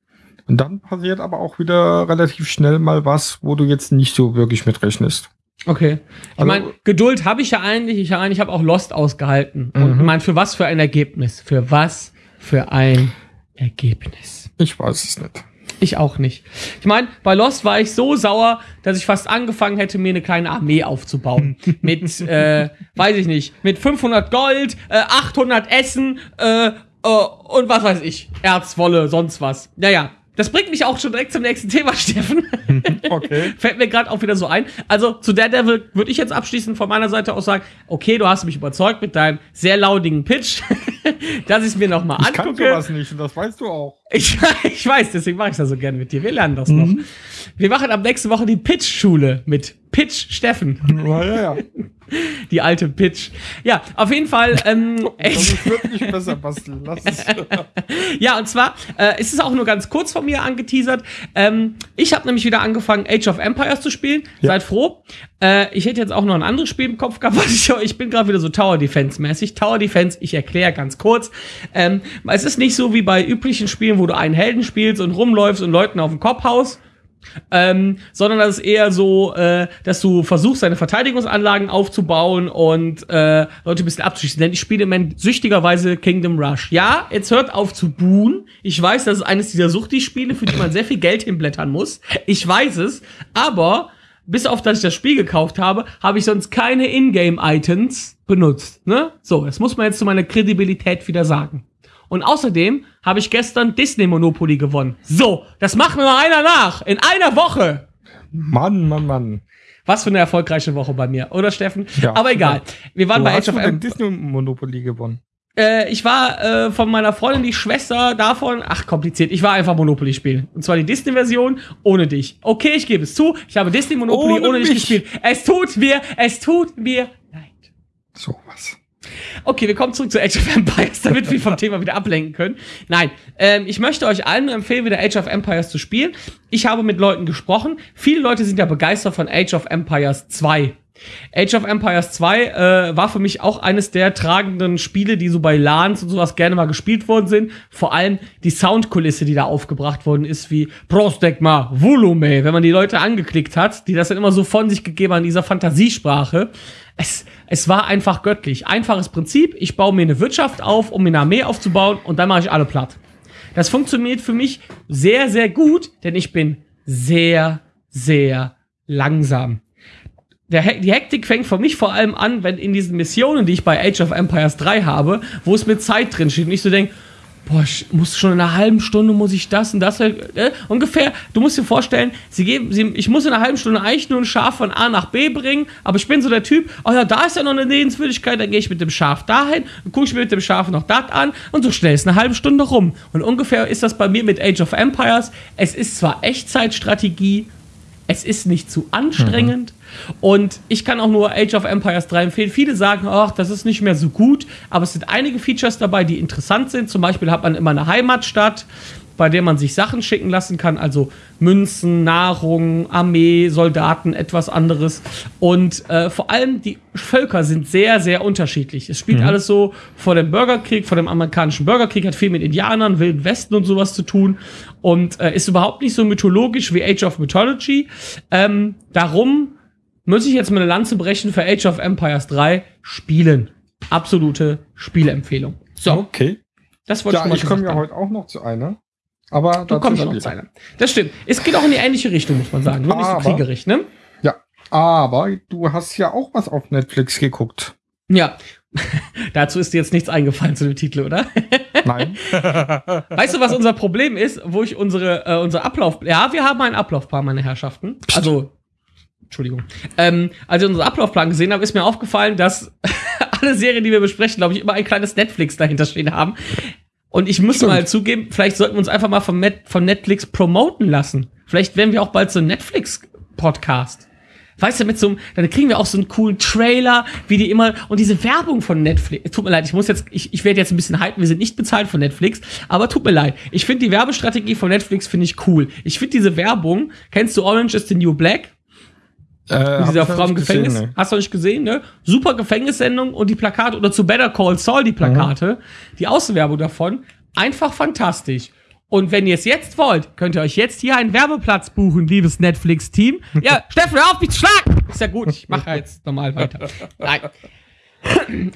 Speaker 2: Und dann passiert aber auch wieder relativ schnell mal was, wo du jetzt nicht so wirklich mit rechnest.
Speaker 1: Okay. Ich
Speaker 2: Also-
Speaker 1: meine, Geduld habe ich ja eigentlich. Ich ich habe auch Lost ausgehalten. Und
Speaker 2: Mhm.
Speaker 1: ich meine, für was für ein Ergebnis? Für was für ein Ergebnis?
Speaker 2: Ich weiß es nicht.
Speaker 1: Ich auch nicht. Ich meine, bei Lost war ich so sauer, dass ich fast angefangen hätte, mir eine kleine Armee aufzubauen. mit, äh, weiß ich nicht, mit 500 Gold, äh, 800 Essen äh, äh, und was weiß ich, Erzwolle, sonst was. Naja, das bringt mich auch schon direkt zum nächsten Thema, Steffen.
Speaker 2: Okay.
Speaker 1: Fällt mir gerade auch wieder so ein. Also zu Daredevil würde ich jetzt abschließend von meiner Seite aus sagen, okay, du hast mich überzeugt mit deinem sehr laudigen Pitch. dass ich es mir nochmal
Speaker 2: Ich kann
Speaker 1: angucke.
Speaker 2: sowas nicht und das weißt du auch.
Speaker 1: Ich, ich weiß, deswegen mache ich das so gerne mit dir. Wir lernen das noch. Wir machen ab nächste Woche die Pitch-Schule mit Pitch Steffen.
Speaker 2: Ja, ja, ja.
Speaker 1: Die alte Pitch. Ja, auf jeden Fall. Ähm,
Speaker 2: Das
Speaker 1: echt,
Speaker 2: ist wirklich besser basteln. Lass es.
Speaker 1: ja, und zwar äh, ist es auch nur ganz kurz von mir angeteasert. Ähm, ich habe nämlich wieder angefangen, Age of Empires zu spielen.
Speaker 2: Ja.
Speaker 1: Seid froh. Äh, ich hätte jetzt auch noch ein anderes Spiel im Kopf gehabt, ich, ich bin gerade wieder so Tower Defense mäßig. Tower Defense, ich erkläre ganz kurz. Ähm, es ist nicht so wie bei üblichen Spielen, wo du einen Helden spielst und rumläufst und Leuten auf den Kopf haust. Ähm, sondern das ist eher so, äh, dass du versuchst, deine Verteidigungsanlagen aufzubauen und äh, Leute ein bisschen abzuschießen. Denn ich spiele im Moment süchtigerweise Kingdom Rush. Ja, jetzt hört auf zu buhen. Ich weiß, das ist eines dieser Suchti-Spiele, für die man sehr viel Geld hinblättern muss. Ich weiß es. Aber bis auf dass ich das Spiel gekauft habe, habe ich sonst keine Ingame-Items benutzt. Ne? So, das muss man jetzt zu meiner Kredibilität wieder sagen. Und außerdem habe ich gestern Disney Monopoly gewonnen. So, das macht mir mal einer nach. In einer Woche.
Speaker 2: Mann, Mann, Mann.
Speaker 1: Was für eine erfolgreiche Woche bei mir, oder Steffen?
Speaker 2: Ja.
Speaker 1: Aber egal. Wir waren
Speaker 2: Wo
Speaker 1: bei
Speaker 2: hast
Speaker 1: Age
Speaker 2: du
Speaker 1: of Empires.
Speaker 2: Disney Monopoly gewonnen?
Speaker 1: Äh, ich war äh, von meiner Freundin die Schwester davon. Ach, kompliziert. Ich war einfach Monopoly spielen. Und zwar die Disney-Version ohne dich. Okay, ich gebe es zu. Ich habe Disney Monopoly ohne,
Speaker 2: Ohne
Speaker 1: dich gespielt. Es tut mir, es tut mir leid.
Speaker 2: So was.
Speaker 1: Okay, wir kommen zurück zu Age of Empires, damit wir vom Thema wieder ablenken können. Nein, ähm, ich möchte euch allen nur empfehlen, wieder Age of Empires zu spielen. Ich habe mit Leuten gesprochen. Viele Leute sind ja begeistert von Age of Empires 2. Age of Empires 2 äh, war für mich auch eines der tragenden Spiele, die so bei LANs und sowas gerne mal gespielt worden sind. Vor allem die Soundkulisse, die da aufgebracht worden ist, wie Prostegma, Volume, wenn man die Leute angeklickt hat, die das dann immer so von sich gegeben haben in dieser Fantasiesprache. Es, es war einfach göttlich. Einfaches Prinzip. Ich baue mir eine Wirtschaft auf, um mir eine Armee aufzubauen und dann mache ich alle platt. Das funktioniert für mich sehr, sehr gut, denn ich bin sehr, sehr langsam. Der, die Hektik fängt für mich vor allem an, wenn in diesen Missionen, die ich bei Age of Empires 3 habe, wo es mit Zeit drin steht und ich so denke, boah, ich muss schon in einer halben Stunde muss ich das und das, äh, ungefähr, du musst dir vorstellen, sie geben, sie, ich muss in einer halben Stunde eigentlich nur ein Schaf von A nach B bringen, aber ich bin so der Typ, oh ja, da ist ja noch eine Sehenswürdigkeit, dann gehe ich mit dem Schaf dahin, gucke ich mir mit dem Schaf noch das an und so schnell ist eine halbe Stunde rum. Und ungefähr ist das bei mir mit Age of Empires. Es ist zwar Echtzeitstrategie, es ist nicht zu anstrengend. Und ich kann auch nur Age of Empires 3 empfehlen. Viele sagen, ach, das ist nicht mehr so gut, aber es sind einige Features dabei, die interessant sind. Zum Beispiel hat man immer eine Heimatstadt, bei der man sich Sachen schicken lassen kann, also Münzen, Nahrung, Armee, Soldaten, etwas anderes. Und äh, vor allem die Völker sind sehr, sehr unterschiedlich. Es spielt alles so vor dem Bürgerkrieg, vor dem amerikanischen Bürgerkrieg, hat viel mit Indianern, Wilden Westen und sowas zu tun und äh, ist überhaupt nicht so mythologisch wie Age of Mythology. Ähm, darum muss ich jetzt mal eine Lanze brechen für Age of Empires 3 spielen. Absolute Spieleempfehlung. So,
Speaker 2: Okay.
Speaker 1: das wollte
Speaker 2: Ja,
Speaker 1: ich mal
Speaker 2: ich komme ja heute auch noch zu einer. Aber
Speaker 1: Du kommst auch noch zu einer. Das stimmt. Es geht auch in die ähnliche Richtung, muss man sagen. Nur nicht so
Speaker 2: Aber-
Speaker 1: kriegerig, ne?
Speaker 2: Ja, aber du hast ja auch was auf Netflix geguckt.
Speaker 1: Ja. Dazu ist dir jetzt nichts eingefallen zu dem Titel, oder?
Speaker 2: Nein.
Speaker 1: Weißt du, was unser Problem ist, wo ich unsere, äh, unser Ablauf. Ja, wir haben einen Ablaufplan, meine Herrschaften. Also. Entschuldigung. Ähm, als ich unseren Ablaufplan gesehen habe, ist mir aufgefallen, dass alle Serien, die wir besprechen, glaube ich, immer ein kleines Netflix dahinter stehen haben. Und ich muss
Speaker 2: Stimmt.
Speaker 1: mal zugeben, vielleicht sollten wir uns einfach mal von, Net von Netflix promoten lassen. Vielleicht werden wir auch bald so ein Netflix-Podcast. Weißt du, mit so einem, dann kriegen wir auch so einen coolen Trailer, wie die immer, und diese Werbung von Netflix. Tut mir leid, ich muss jetzt, ich, ich werde jetzt ein bisschen halten, wir sind nicht bezahlt von Netflix, aber tut mir leid. Ich finde die Werbestrategie von Netflix finde ich cool. Ich finde diese Werbung, kennst du Orange is the New Black?
Speaker 2: Äh,
Speaker 1: dieser Frau im
Speaker 2: nicht gesehen,
Speaker 1: Gefängnis.
Speaker 2: ne.
Speaker 1: Hast du nicht gesehen, ne? Super Gefängnissendung und die Plakate oder zu Better Call Saul die Plakate, die Außenwerbung davon, einfach fantastisch. Und wenn ihr es jetzt wollt, könnt ihr euch jetzt hier einen Werbeplatz buchen, liebes Netflix-Team. Ja, Steffen, hör auf, mich zu schlagen! Ist ja gut, ich mache jetzt normal weiter. Nein.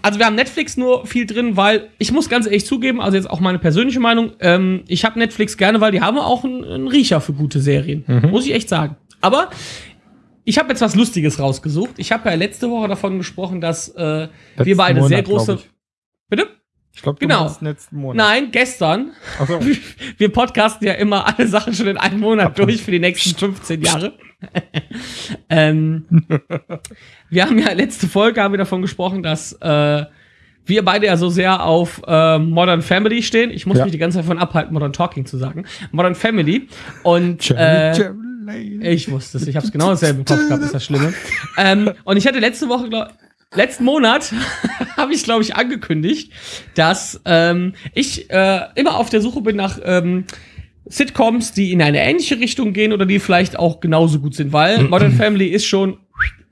Speaker 1: Also wir haben Netflix nur viel drin, weil ich muss ganz ehrlich zugeben, also jetzt auch meine persönliche Meinung, ähm, ich habe Netflix gerne, weil die haben auch einen, einen Riecher für gute Serien. Muss ich echt sagen. Aber ich habe jetzt was Lustiges rausgesucht. Ich habe ja letzte Woche davon gesprochen, dass äh, wir beide
Speaker 2: Monat,
Speaker 1: sehr große.
Speaker 2: Ich,
Speaker 1: Bitte?
Speaker 2: ich glaube,
Speaker 1: Genau.
Speaker 2: letzten Monat.
Speaker 1: Nein, gestern.
Speaker 2: Ach so.
Speaker 1: Wir podcasten ja immer alle Sachen schon in einem Monat durch für die nächsten 15 Jahre. ähm, wir haben ja letzte Folge haben wir davon gesprochen, dass äh, wir beide ja so sehr auf äh, Modern Family stehen. Ich muss
Speaker 2: Ja.
Speaker 1: mich die ganze Zeit von abhalten, Modern Talking zu sagen. Modern Family. Und äh,
Speaker 2: Lane.
Speaker 1: ich wusste es, ich habe es genau dasselbe im Kopf gehabt, ist das Schlimme. ähm, und ich hatte letzte Woche, glaub, letzten Monat, habe ich, glaube ich, angekündigt, dass ähm, ich äh, immer auf der Suche bin nach ähm, Sitcoms, die in eine ähnliche Richtung gehen oder die vielleicht auch genauso gut sind, weil Modern Family ist schon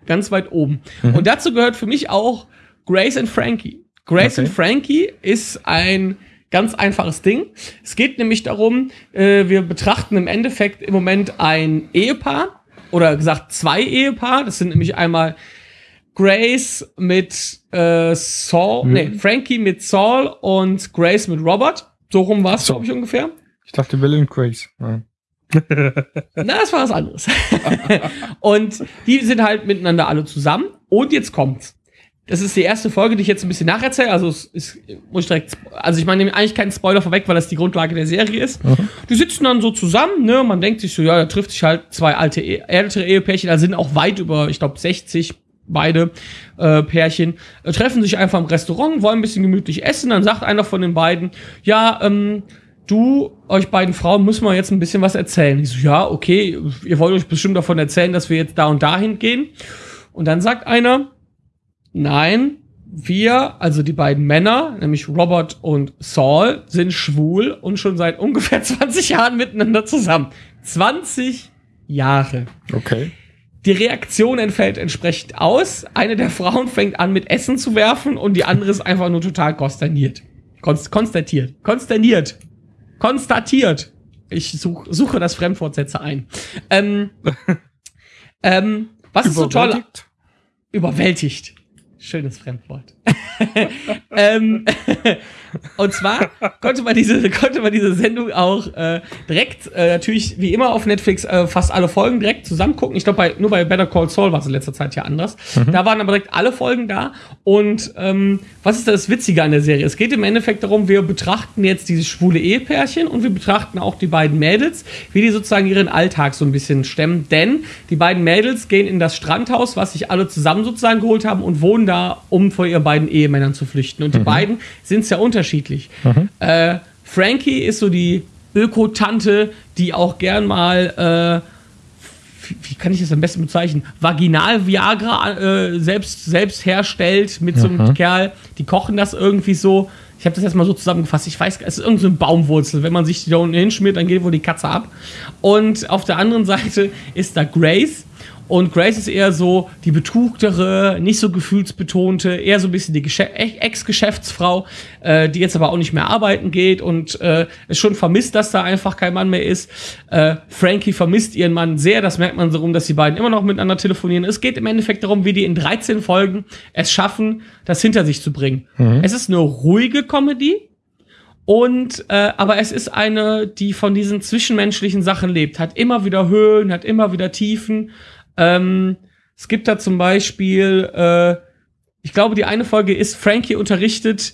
Speaker 1: ganz weit oben. Und dazu gehört für mich auch Grace and Frankie. Grace
Speaker 2: Okay.
Speaker 1: and Frankie ist ein ganz einfaches Ding. Es geht nämlich darum, äh, wir betrachten im Endeffekt im Moment ein Ehepaar oder gesagt zwei Ehepaar. Das sind nämlich einmal Grace mit äh, Saul, nee, Frankie mit Saul und Grace mit Robert. So rum war es,
Speaker 2: So.
Speaker 1: glaube ich, ungefähr.
Speaker 2: Ich dachte Will and Grace. Ja.
Speaker 1: Na, das war was anderes. und die sind halt miteinander alle zusammen. Und jetzt kommt's. Das ist die erste Folge, die ich jetzt ein bisschen nacherzähle. Also es ist, muss ich direkt, also ich meine eigentlich keinen Spoiler vorweg, weil das die Grundlage der Serie ist. Die sitzen dann so zusammen, ne? Man denkt sich so, ja, da trifft sich halt zwei alte, E- ältere Ehepärchen, da sind auch weit über, ich glaube, 60 beide äh, Pärchen, äh, treffen sich einfach im Restaurant, wollen ein bisschen gemütlich essen. Dann sagt einer von den beiden, ja, ähm, du, euch beiden Frauen müssen wir jetzt ein bisschen was erzählen. Ich so, ja, okay, ihr wollt euch bestimmt davon erzählen, dass wir jetzt da und dahin gehen. Und dann sagt einer, nein, wir, also die beiden Männer, nämlich Robert und Saul, sind schwul und schon seit ungefähr 20 Jahren miteinander zusammen. 20 Jahre.
Speaker 2: Okay.
Speaker 1: Die Reaktion entfällt entsprechend aus. Eine der Frauen fängt an mit Essen zu werfen und die andere ist einfach nur total konsterniert. Konst konstatiert. Konsterniert. Konstatiert. Ich such, suche das Fremdwortsätze ein. Ähm, ähm, was ist so toll?
Speaker 2: Überwältigt?
Speaker 1: Schönes Fremdwort. ähm, und zwar konnte man diese, konnte man diese Sendung auch äh, direkt, äh, natürlich wie immer auf Netflix, äh, fast alle Folgen direkt zusammen gucken. Ich glaube, bei, nur bei Better Call Saul war es in letzter Zeit ja anders. Da waren aber direkt alle Folgen da. Und ähm, was ist das Witzige an der Serie? Es geht im Endeffekt darum, wir betrachten jetzt dieses schwule Ehepärchen und wir betrachten auch die beiden Mädels, wie die sozusagen ihren Alltag so ein bisschen stemmen. Denn die beiden Mädels gehen in das Strandhaus, was sich alle zusammen sozusagen geholt haben und wohnen da, um vor ihren beiden Ehemännern zu flüchten. Und die beiden sind sehr unterschiedlich. Äh, Frankie ist so die Öko-Tante, die auch gern mal äh, wie, kann ich das am besten bezeichnen? Vaginal-Viagra äh, selbst, selbst herstellt mit so einem Kerl. Die kochen das irgendwie so. Ich habe das jetzt mal so zusammengefasst. Ich weiß, es ist irgendeine so Baumwurzel. Wenn man sich die da unten hinschmiert, dann geht wohl die Katze ab. Und auf der anderen Seite ist da Grace. Und Grace ist eher so die betuchtere, nicht so gefühlsbetonte, eher so ein bisschen die Ex-Geschäftsfrau, äh, die jetzt aber auch nicht mehr arbeiten geht und äh, es schon vermisst, dass da einfach kein Mann mehr ist. Äh, Frankie vermisst ihren Mann sehr, das merkt man so rum, dass die beiden immer noch miteinander telefonieren. Es geht im Endeffekt darum, wie die in 13 Folgen es schaffen, das hinter sich zu bringen. Es ist eine ruhige Comedy, und äh, aber es ist eine, die von diesen zwischenmenschlichen Sachen lebt. Hat immer wieder Höhen, hat immer wieder Tiefen. Ähm, es gibt da zum Beispiel, äh, ich glaube, die eine Folge ist, Frankie unterrichtet,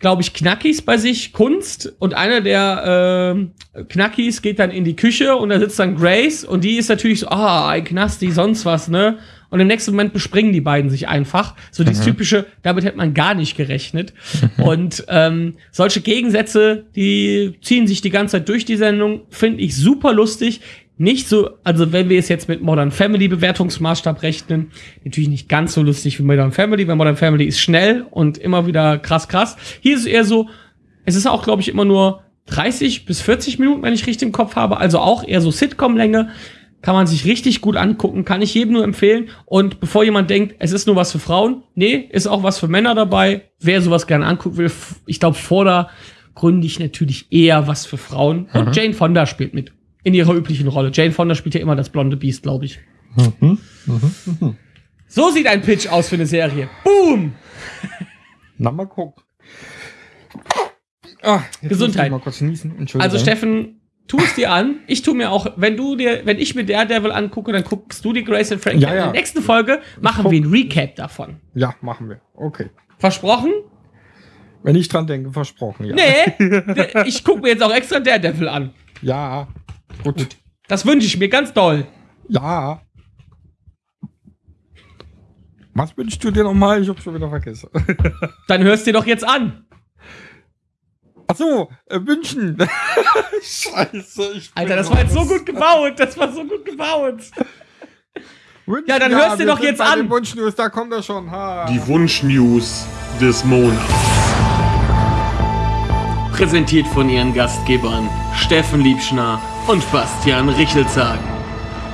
Speaker 1: glaube ich, Knackis bei sich, Kunst. Und einer der äh, Knackis geht dann in die Küche und da sitzt dann Grace und die ist natürlich so, ah, ein Knasti, sonst was, ne? Und im nächsten Moment bespringen die beiden sich einfach. So dieses typische, damit hätte man gar nicht gerechnet. Und ähm, solche Gegensätze, die ziehen sich die ganze Zeit durch die Sendung, finde ich super lustig. Nicht so, also wenn wir es jetzt mit Modern Family Bewertungsmaßstab rechnen, natürlich nicht ganz so lustig wie Modern Family, weil Modern Family ist schnell und immer wieder krass, krass. Hier ist es eher so, es ist auch, glaube ich, immer nur 30 bis 40 Minuten, wenn ich richtig im Kopf habe, also auch eher so Sitcom-Länge. Kann man sich richtig gut angucken, kann ich jedem nur empfehlen. Und bevor jemand denkt, es ist nur was für Frauen, nee, ist auch was für Männer dabei. Wer sowas gerne angucken will, ich glaube, vordergründig natürlich eher was für Frauen. Und Jane Fonda spielt mit. In ihrer üblichen Rolle. Jane Fonda spielt ja immer das blonde Biest, glaube ich. So sieht ein Pitch aus für eine Serie. Boom!
Speaker 2: Na, mal gucken. Ah,
Speaker 1: Gesundheit. Also Steffen, tu es dir an. Ich tu mir auch, wenn du dir, wenn ich mir Daredevil angucke, dann guckst du die Grace and Frankie.
Speaker 2: Ja,
Speaker 1: an.
Speaker 2: ja.
Speaker 1: In der nächsten Folge machen wir ein Recap davon.
Speaker 2: Ja, machen wir. Okay.
Speaker 1: Versprochen?
Speaker 2: Wenn ich dran denke, versprochen, ja.
Speaker 1: Nee, ich gucke mir jetzt auch extra Daredevil an.
Speaker 2: Ja. Gut.
Speaker 1: Das wünsche ich mir ganz doll.
Speaker 2: Ja. Was wünschst du dir nochmal? Ich hab's schon wieder vergessen.
Speaker 1: Dann hörst dir doch jetzt an.
Speaker 2: Ach so, äh, wünschen. Scheiße. Ich bin
Speaker 1: Alter, das war jetzt so gut gebaut. Das war so gut gebaut.
Speaker 2: Wünschen,
Speaker 1: Ja, dann hörst dir
Speaker 2: wir
Speaker 1: doch
Speaker 2: sind
Speaker 1: jetzt an.
Speaker 2: den Wunschnews, da kommt er schon. Ha.
Speaker 4: Die Wunschnews des Monats. Präsentiert von ihren Gastgebern Steffen Liebschner und Bastian Richelzagen.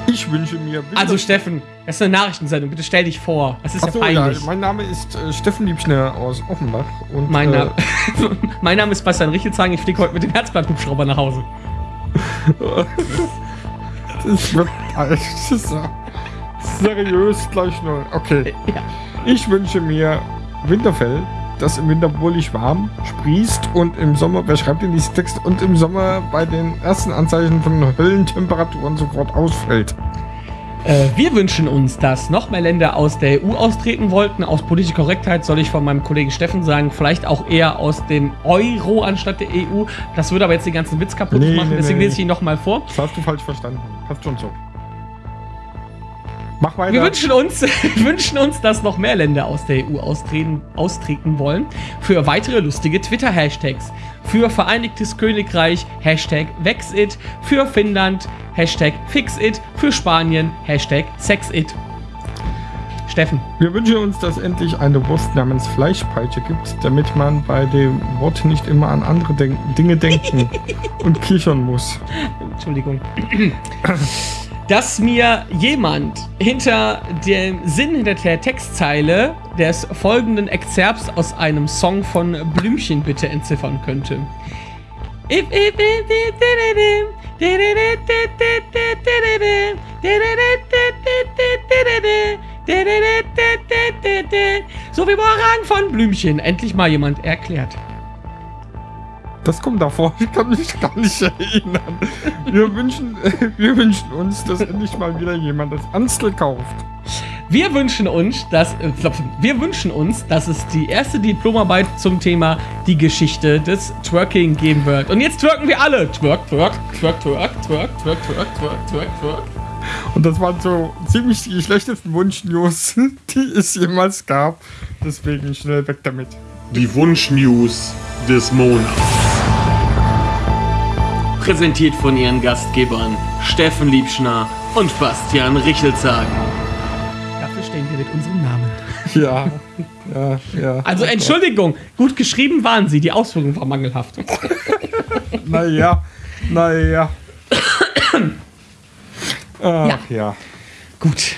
Speaker 2: ich wünsche mir.
Speaker 1: Also, Steffen, das ist eine Nachrichtensendung. Bitte stell dich vor. Das ist
Speaker 2: Ach
Speaker 1: ja
Speaker 2: so, ja,
Speaker 1: peinlich.
Speaker 2: mein Name ist äh, Steffen Liebschner aus Offenbach. Und,
Speaker 1: mein,
Speaker 2: äh,
Speaker 1: Name, mein Name ist Bastian Richelzagen. Ich fliege heute mit dem Herzblatt-Hubschrauber nach Hause.
Speaker 2: Das wird das ist ja seriös gleich nur. Okay.
Speaker 1: Ja.
Speaker 2: Ich wünsche mir Winterfell, das im Winter wohlig warm sprießt und im Sommer, wer schreibt denn diesen Text, und im Sommer bei den ersten Anzeichen von Höllentemperaturen sofort ausfällt.
Speaker 1: Äh, wir wünschen uns, dass noch mehr Länder aus der EU austreten wollten. Aus politischer Korrektheit soll ich von meinem Kollegen Steffen sagen, vielleicht auch eher aus dem Euro anstatt der EU. Das würde aber jetzt den ganzen Witz kaputt
Speaker 2: Nee,
Speaker 1: machen,
Speaker 2: nee,
Speaker 1: deswegen
Speaker 2: nee.
Speaker 1: lese ich ihn nochmal vor.
Speaker 2: Das hast du falsch verstanden. Passt schon so. Mach weiter.
Speaker 1: Wir wünschen uns, wünschen uns, dass noch mehr Länder aus der EU austreten, austreten wollen. Für weitere lustige Twitter-Hashtags. Für Vereinigtes Königreich, Hashtag Vexit. Für Finnland, Hashtag Fixit. Für Spanien, Hashtag Sexit. Steffen.
Speaker 2: Wir wünschen uns, dass endlich eine Wurst namens Fleischpeitsche gibt, damit man bei dem Wort nicht immer an andere denk Dinge denken und kichern muss.
Speaker 1: Entschuldigung. Dass mir jemand hinter dem Sinn hinter der Textzeile des folgenden Exzerpts aus einem Song von Blümchen bitte entziffern könnte. So wie Morang von Blümchen. Endlich mal jemand erklärt.
Speaker 2: Das kommt davor, ich kann mich gar nicht erinnern. Wir wünschen, wir wünschen uns, dass endlich mal wieder jemand das Anstel kauft.
Speaker 1: Wir wünschen uns, dass äh, wir wünschen uns, dass es die erste Diplomarbeit zum Thema die Geschichte des Twerking geben wird. Und jetzt twerken wir alle. Twerk, twerk, twerk, twerk, twerk, twerk, twerk, twerk, twerk, twerk.
Speaker 2: Und das waren so ziemlich die schlechtesten Wunschnews, die es jemals gab. Deswegen schnell weg damit.
Speaker 4: Die Wunschnews des Monats. Präsentiert von ihren Gastgebern Steffen Liebschner und Bastian Richelzagen.
Speaker 1: Dafür stehen wir mit unserem Namen.
Speaker 2: Ja, ja, ja.
Speaker 1: Also Entschuldigung, gut geschrieben waren sie, die Ausführung war mangelhaft.
Speaker 2: Naja, naja. Ach ja.
Speaker 1: Gut.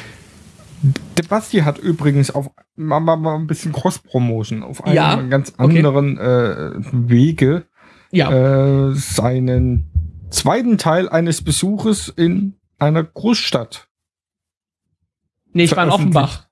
Speaker 2: Der Basti hat übrigens auf mal, mal, mal ein bisschen Cross-Promotion auf einem
Speaker 1: Ja,
Speaker 2: ganz
Speaker 1: okay.
Speaker 2: anderen äh, Wege
Speaker 1: Ja,
Speaker 2: äh, seinen zweiten Teil eines Besuches in einer Großstadt.
Speaker 1: nee, ich war in. Offenbach.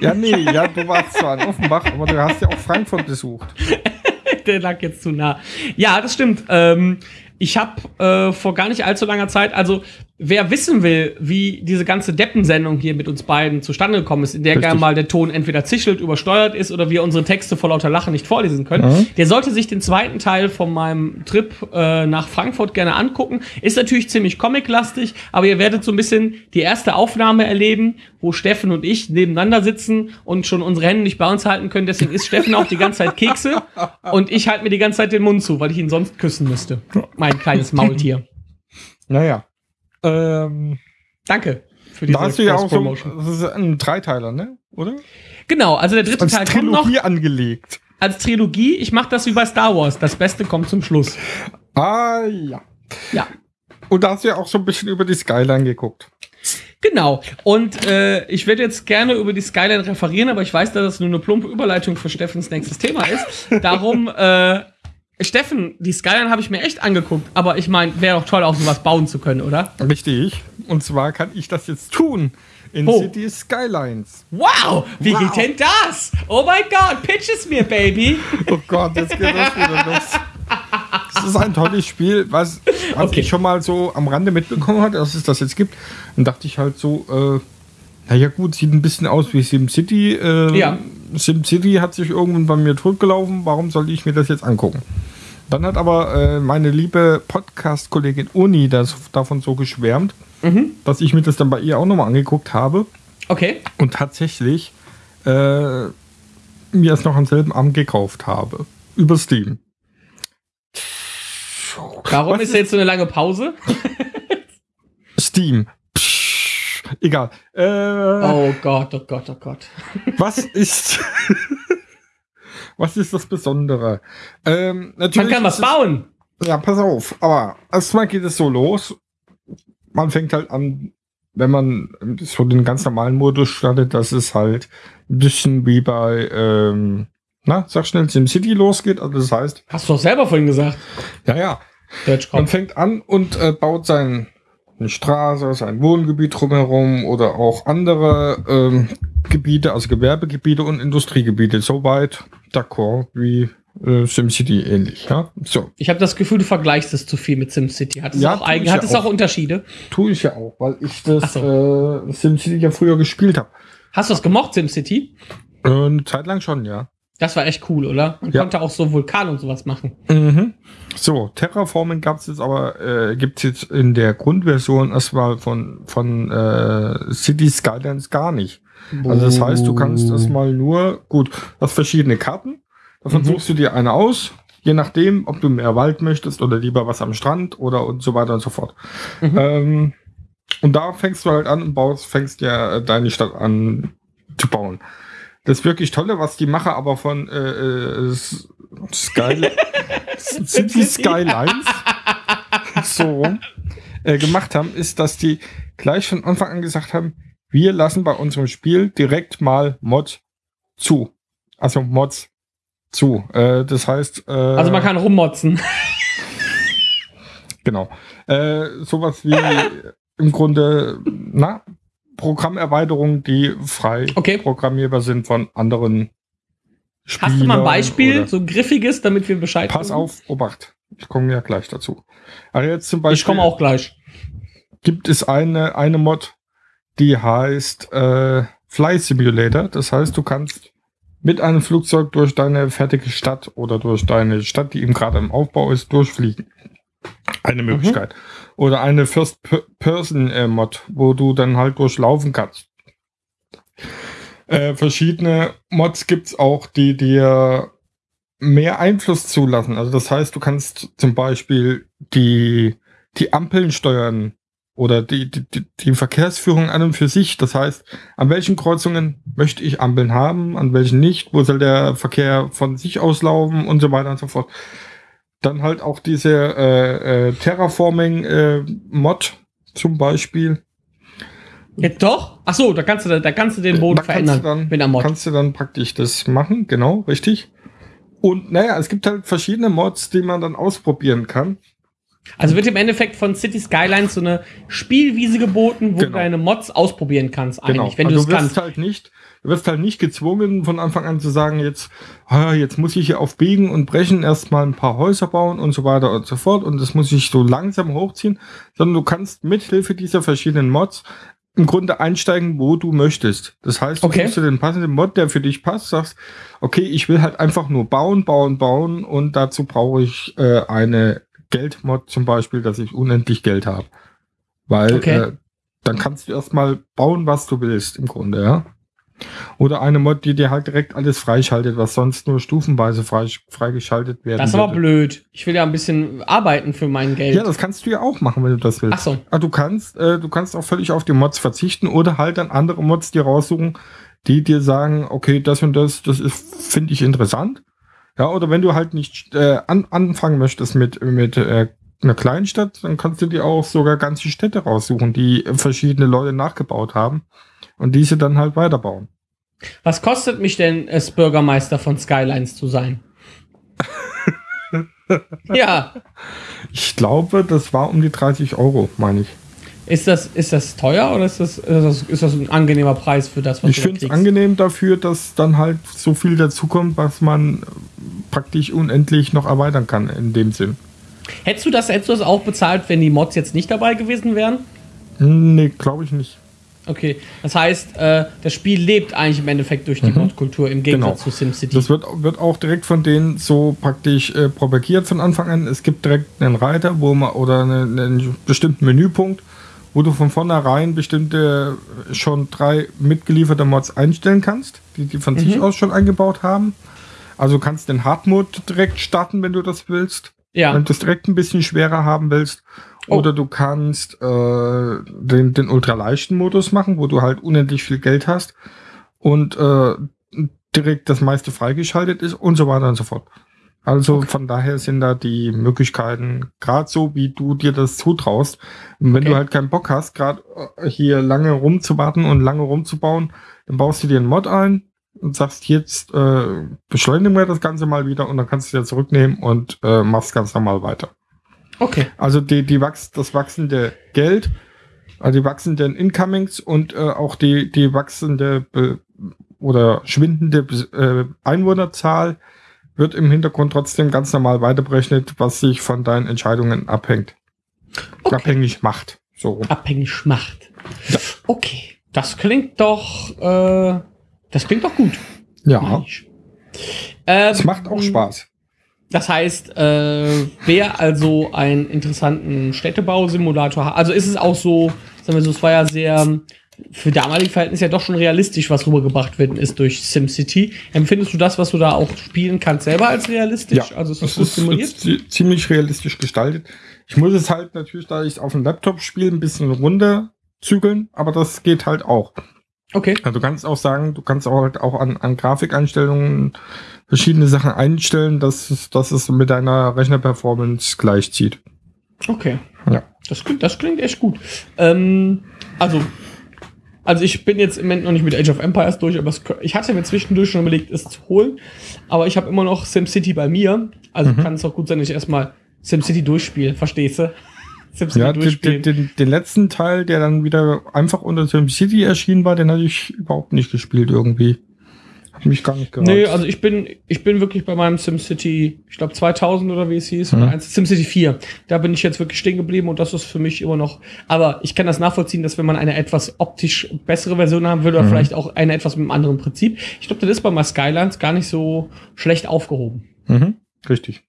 Speaker 2: Ja, nee, ja, du warst zwar in Offenbach, aber du hast ja auch Frankfurt besucht.
Speaker 1: Der lag jetzt zu nah. Ja, das stimmt. Ähm, ich habe äh, vor gar nicht allzu langer Zeit, also wer wissen will, wie diese ganze Deppensendung hier mit uns beiden zustande gekommen ist, in der
Speaker 2: Richtig.
Speaker 1: gerne mal der Ton entweder zischelt, übersteuert ist oder wir unsere Texte vor lauter Lachen nicht vorlesen können,
Speaker 2: Mhm.
Speaker 1: der sollte sich den zweiten Teil von meinem Trip äh, nach Frankfurt gerne angucken. Ist natürlich ziemlich comiclastig, aber ihr werdet so ein bisschen die erste Aufnahme erleben, wo Steffen und ich nebeneinander sitzen und schon unsere Hände nicht bei uns halten können. Deswegen isst Steffen auch die ganze Zeit Kekse und ich halte mir die ganze Zeit den Mund zu, weil ich ihn sonst küssen müsste. Mein kleines Maultier.
Speaker 2: Naja. Ähm,
Speaker 1: Danke für diese
Speaker 2: da hast du ja auch so, das ist ein Dreiteiler, ne? Oder?
Speaker 1: Genau, also der dritte
Speaker 2: Als
Speaker 1: Teil kommt noch
Speaker 2: Trilogie angelegt.
Speaker 1: als Trilogie. Ich mache das wie bei Star Wars. Das Beste kommt zum Schluss.
Speaker 2: Ah, ja.
Speaker 1: Ja.
Speaker 2: Und da hast du ja auch so ein bisschen über die Skyline geguckt.
Speaker 1: Genau. Und äh, ich werde jetzt gerne über die Skyline referieren, aber ich weiß, dass das nur eine plumpe Überleitung für Steffens nächstes Thema ist. Darum, äh, Steffen, die Skyline habe ich mir echt angeguckt, aber ich meine, wäre doch toll, auch sowas bauen zu können, oder?
Speaker 2: Richtig. Und zwar kann ich das jetzt tun. In
Speaker 1: Wo?
Speaker 2: City Skylines.
Speaker 1: Wow, wie
Speaker 2: Wow.
Speaker 1: geht denn das? Oh mein Gott, pitch es mir, Baby.
Speaker 2: Oh Gott, jetzt geht das wieder los. Das ist ein tolles Spiel, was, was
Speaker 1: Okay.
Speaker 2: ich schon mal so am Rande mitbekommen hatte, dass es das jetzt gibt. Dann dachte ich halt so, äh, naja gut, sieht ein bisschen aus wie SimCity. Äh,
Speaker 1: Ja.
Speaker 2: SimCity hat sich irgendwann bei mir totgelaufen, warum sollte ich mir das jetzt angucken? Dann hat aber äh, meine liebe Podcast-Kollegin Uni das, davon so geschwärmt,
Speaker 1: Mhm.
Speaker 2: dass ich mir das dann bei ihr auch nochmal angeguckt habe.
Speaker 1: Okay.
Speaker 2: Und tatsächlich äh, mir es noch am selben Abend gekauft habe. Über Steam.
Speaker 1: Warum
Speaker 2: Was
Speaker 1: ist jetzt so eine lange Pause?
Speaker 2: Steam. Egal. Äh,
Speaker 1: Oh Gott, oh Gott, oh Gott.
Speaker 2: Was ist. was ist das Besondere? Ähm,
Speaker 1: Man
Speaker 2: natürlich
Speaker 1: kann was bauen.
Speaker 2: Ja, pass auf. Aber erstmal geht es so los. Man fängt halt an, wenn man so den ganz normalen Modus startet, dass es halt ein bisschen wie bei, ähm, na, sag schnell, SimCity losgeht. Also das heißt,
Speaker 1: Hast du doch selber vorhin gesagt.
Speaker 2: ja, ja, man fängt an und äh, baut sein, eine Straße, sein Wohngebiet drumherum oder auch andere ähm, Gebiete, also Gewerbegebiete und Industriegebiete. Soweit d'accord wie äh, SimCity ähnlich. Ja, so.
Speaker 1: Ich habe das Gefühl, du vergleichst es zu viel mit SimCity. Hat es
Speaker 2: Ja,
Speaker 1: auch, hat
Speaker 2: ja
Speaker 1: es
Speaker 2: auch.
Speaker 1: auch Unterschiede?
Speaker 2: Tue ich ja auch, weil ich das
Speaker 1: Ach
Speaker 2: äh, SimCity ja früher gespielt habe.
Speaker 1: Hast du es gemocht, SimCity?
Speaker 2: Äh, eine Zeit lang schon, ja.
Speaker 1: Das war echt cool, oder? Man
Speaker 2: Ja.
Speaker 1: konnte auch so Vulkan und sowas machen.
Speaker 2: Mhm. So, Terraforming gab es jetzt aber, äh, gibt es jetzt in der Grundversion erstmal von, von äh, City Skylines gar nicht. Also das heißt, du kannst erstmal nur, gut, du hast verschiedene Karten, davon
Speaker 1: Mhm.
Speaker 2: suchst du dir eine aus, je nachdem, ob du mehr Wald möchtest oder lieber was am Strand oder und so weiter und so fort.
Speaker 1: Mhm.
Speaker 2: Ähm, und da fängst du halt an und baust, fängst ja deine Stadt an zu bauen. Das wirklich Tolle, was die Macher aber von äh, äh, Sky City Skylines so rum, äh, gemacht haben, ist, dass die gleich von Anfang an gesagt haben, wir lassen bei unserem Spiel direkt mal Mod zu. Also Mods zu. Äh, das heißt, äh,
Speaker 1: Also man kann rummotzen.
Speaker 2: Genau. Äh, sowas wie im Grunde, na, Programmerweiterungen, die frei
Speaker 1: Okay.
Speaker 2: programmierbar sind von anderen Spielern.
Speaker 1: Hast du mal ein Beispiel, so ein griffiges, damit wir Bescheid
Speaker 2: Pass
Speaker 1: wissen?
Speaker 2: auf, Obacht. Ich komme ja gleich dazu. Also jetzt zum Beispiel
Speaker 1: Ich komme auch gleich.
Speaker 2: gibt es eine, eine Mod, die heißt äh, Fly Simulator. Das heißt, du kannst mit einem Flugzeug durch deine fertige Stadt oder durch deine Stadt, die eben gerade im Aufbau ist, durchfliegen. Eine Möglichkeit. Oder eine First-Person-Mod, wo du dann halt durchlaufen kannst. Äh, verschiedene Mods gibt's auch, die dir mehr Einfluss zulassen. Also das heißt, du kannst zum Beispiel die, die Ampeln steuern oder die, die, die- die Verkehrsführung an und für sich. Das heißt, an welchen Kreuzungen möchte ich Ampeln haben, an welchen nicht, wo soll der Verkehr von sich auslaufen und so weiter und so fort. Dann halt auch diese äh, äh, Terraforming-Mod zum Beispiel.
Speaker 1: Jetzt doch? Ach so, da kannst du, da kannst du den Boden
Speaker 2: Da
Speaker 1: verändern
Speaker 2: dann,
Speaker 1: mit einer Mod.
Speaker 2: Kannst du dann praktisch das machen, genau, richtig. Und naja, es gibt halt verschiedene Mods, die man dann ausprobieren kann.
Speaker 1: Also wird im Endeffekt von City Skylines so eine Spielwiese geboten, wo
Speaker 2: Genau.
Speaker 1: du deine Mods ausprobieren kannst, eigentlich, wenn
Speaker 2: Also
Speaker 1: du es
Speaker 2: wirst
Speaker 1: kannst.
Speaker 2: halt nicht, du wirst halt nicht gezwungen, von Anfang an zu sagen, jetzt, ah, jetzt muss ich hier auf Biegen und Brechen erstmal ein paar Häuser bauen und so weiter und so fort und das muss ich so langsam hochziehen, sondern du kannst mithilfe dieser verschiedenen Mods im Grunde einsteigen, wo du möchtest. Das heißt, du
Speaker 1: Okay.
Speaker 2: suchst dir den passenden Mod, der für dich passt, sagst, okay, ich will halt einfach nur bauen, bauen, bauen und dazu brauche ich äh, eine Geldmod zum Beispiel, dass ich unendlich Geld habe. Weil
Speaker 1: Okay.
Speaker 2: äh, dann kannst du erstmal bauen, was du willst, im Grunde, ja. Oder eine Mod, die dir halt direkt alles freischaltet, was sonst nur stufenweise frei, freigeschaltet werden
Speaker 1: Das ist aber blöd. Ich will ja ein bisschen arbeiten für mein Geld.
Speaker 2: Ja, das kannst du ja auch machen, wenn du das willst.
Speaker 1: Ach so.
Speaker 2: Ah, du kannst, äh, du kannst auch völlig auf die Mods verzichten oder halt dann andere Mods dir raussuchen, die dir sagen, okay, das und das, das ist, finde ich interessant. Ja, oder wenn du halt nicht äh, an, anfangen möchtest mit, mit äh, einer kleinen Stadt, dann kannst du dir auch sogar ganze Städte raussuchen, die verschiedene Leute nachgebaut haben und diese dann halt weiterbauen.
Speaker 1: Was kostet mich denn es, Bürgermeister von Skylines zu sein? ja,
Speaker 2: Ich glaube, das war um die 30 Euro, meine ich.
Speaker 1: ist das, ist das teuer oder ist das, ist das, ist das ein angenehmer Preis für das, was
Speaker 2: Ich
Speaker 1: du da
Speaker 2: finde es angenehm dafür, dass dann halt so viel dazukommt, was man praktisch unendlich noch erweitern kann in dem Sinn.
Speaker 1: Hättest du das, hättest du das auch bezahlt, wenn die Mods jetzt nicht dabei gewesen wären?
Speaker 2: Hm, Nee, glaube ich nicht.
Speaker 1: Okay, das heißt, äh, das Spiel lebt eigentlich im Endeffekt durch die Mod-Kultur im Gegensatz
Speaker 2: Genau.
Speaker 1: zu SimCity.
Speaker 2: Das wird, wird auch direkt von denen so praktisch äh, propagiert von Anfang an. Es gibt direkt einen Reiter, wo man oder eine, einen bestimmten Menüpunkt, wo du von vornherein bestimmte schon drei mitgelieferte Mods einstellen kannst, die die von sich aus schon eingebaut haben. Also du kannst den Hard-Mode direkt starten, wenn du das willst.
Speaker 1: Ja.
Speaker 2: Wenn du es direkt ein bisschen schwerer haben willst.
Speaker 1: Oh.
Speaker 2: Oder du kannst äh, den, den ultraleichten Modus machen, wo du halt unendlich viel Geld hast und äh, direkt das meiste freigeschaltet ist und so weiter und so fort. Also von daher sind da die Möglichkeiten, gerade so wie du dir das zutraust. Und wenn
Speaker 1: Okay.
Speaker 2: du halt keinen Bock hast, gerade hier lange rumzuwarten und lange rumzubauen, dann baust du dir einen Mod ein und sagst jetzt, äh, beschleunigen wir das Ganze mal wieder und dann kannst du dir zurücknehmen und äh, machst ganz normal weiter.
Speaker 1: Okay.
Speaker 2: Also die, die wachs das wachsende Geld, also die wachsenden Incomings und äh, auch die, die wachsende Be oder schwindende äh, Einwohnerzahl wird im Hintergrund trotzdem ganz normal weiterberechnet, was sich von deinen Entscheidungen abhängt.
Speaker 1: Okay.
Speaker 2: Abhängig macht. So.
Speaker 1: Abhängig macht. Okay. Das klingt doch, äh, das klingt doch gut.
Speaker 2: Ja.
Speaker 1: Ähm,
Speaker 2: es macht auch Spaß.
Speaker 1: Das heißt, äh, wer also einen interessanten Städtebausimulator hat, also ist es auch so, sagen wir so, es war ja sehr für damalige Verhältnisse ja doch schon realistisch, was rübergebracht werden ist durch SimCity. Empfindest du das, was du da auch spielen kannst, selber als realistisch? also ist
Speaker 2: es
Speaker 1: gut
Speaker 2: ist,
Speaker 1: simuliert?
Speaker 2: ist zi- ziemlich realistisch gestaltet. Ich muss es halt natürlich, da ich es auf dem Laptop spiele, ein bisschen runterzügeln, aber das geht halt auch.
Speaker 1: Okay.
Speaker 2: Also du kannst auch sagen, du kannst auch halt auch an, an Grafikeinstellungen verschiedene Sachen einstellen, dass es, dass es mit deiner Rechnerperformance gleichzieht.
Speaker 1: Okay.
Speaker 2: Ja.
Speaker 1: Das klingt, das klingt echt gut. Ähm, also, also ich bin jetzt im Moment noch nicht mit Age of Empires durch, aber es, ich hatte mir zwischendurch schon überlegt, es zu holen. Aber ich habe immer noch SimCity bei mir. Also kann es auch gut sein, dass ich erstmal SimCity durchspiele. Verstehst du?
Speaker 2: Ja, den, den, den, letzten Teil, der dann wieder einfach unter SimCity erschienen war, den hatte ich überhaupt nicht gespielt irgendwie. Hat mich gar nicht gereizt.
Speaker 1: Nee, also ich bin, ich bin wirklich bei meinem SimCity, ich glaube 2000 oder wie es hieß, oder
Speaker 2: Mhm.
Speaker 1: eins, SimCity 4. Da bin ich jetzt wirklich stehen geblieben und das ist für mich immer noch, aber ich kann das nachvollziehen, dass wenn man eine etwas optisch bessere Version haben will oder
Speaker 2: Mhm.
Speaker 1: vielleicht auch eine etwas mit einem anderen Prinzip, ich glaube, das ist bei My Skylines gar nicht so schlecht aufgehoben.
Speaker 2: mhm, richtig.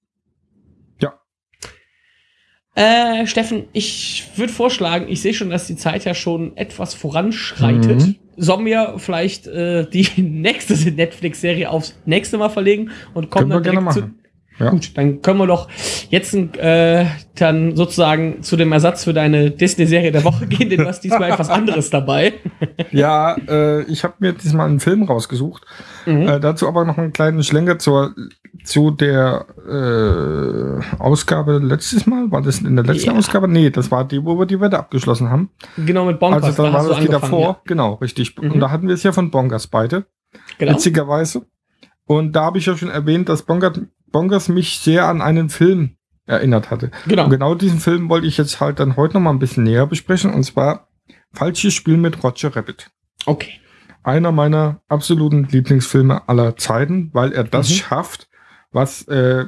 Speaker 1: Äh, Steffen, ich würde vorschlagen, ich sehe schon, dass die Zeit ja schon etwas voranschreitet.
Speaker 2: Mhm.
Speaker 1: Sollen wir vielleicht äh, die nächste Netflix-Serie aufs nächste Mal verlegen und kommen
Speaker 2: Können
Speaker 1: dann direkt zu,
Speaker 2: Ja.
Speaker 1: Gut, dann können wir doch jetzt äh, dann sozusagen zu dem Ersatz für deine Disney-Serie der Woche gehen, denn du hast diesmal etwas anderes dabei.
Speaker 2: Ja, äh, ich habe mir diesmal einen Film rausgesucht.
Speaker 1: Mhm.
Speaker 2: Äh, dazu aber noch einen kleinen Schlenker zur, zu der äh, Ausgabe letztes Mal. War das in der letzten
Speaker 1: Ja.
Speaker 2: Ausgabe? Nee, das war die, wo wir die Wette abgeschlossen haben.
Speaker 1: Genau mit Bonkers.
Speaker 2: also da war das die davor. Genau, richtig.
Speaker 1: Mhm.
Speaker 2: Und da hatten wir es ja von Bonkers beide.
Speaker 1: Ja. Genau.
Speaker 2: Witzigerweise. Und da habe ich ja schon erwähnt, dass Bonkers, Bonkers mich sehr an einen Film erinnert hatte.
Speaker 1: Genau.
Speaker 2: Und genau diesen Film wollte ich jetzt halt dann heute noch mal ein bisschen näher besprechen. Und zwar Falsches Spiel mit Roger Rabbit.
Speaker 1: Okay.
Speaker 2: Einer meiner absoluten Lieblingsfilme aller Zeiten, weil er das
Speaker 1: Mhm.
Speaker 2: schafft, was äh,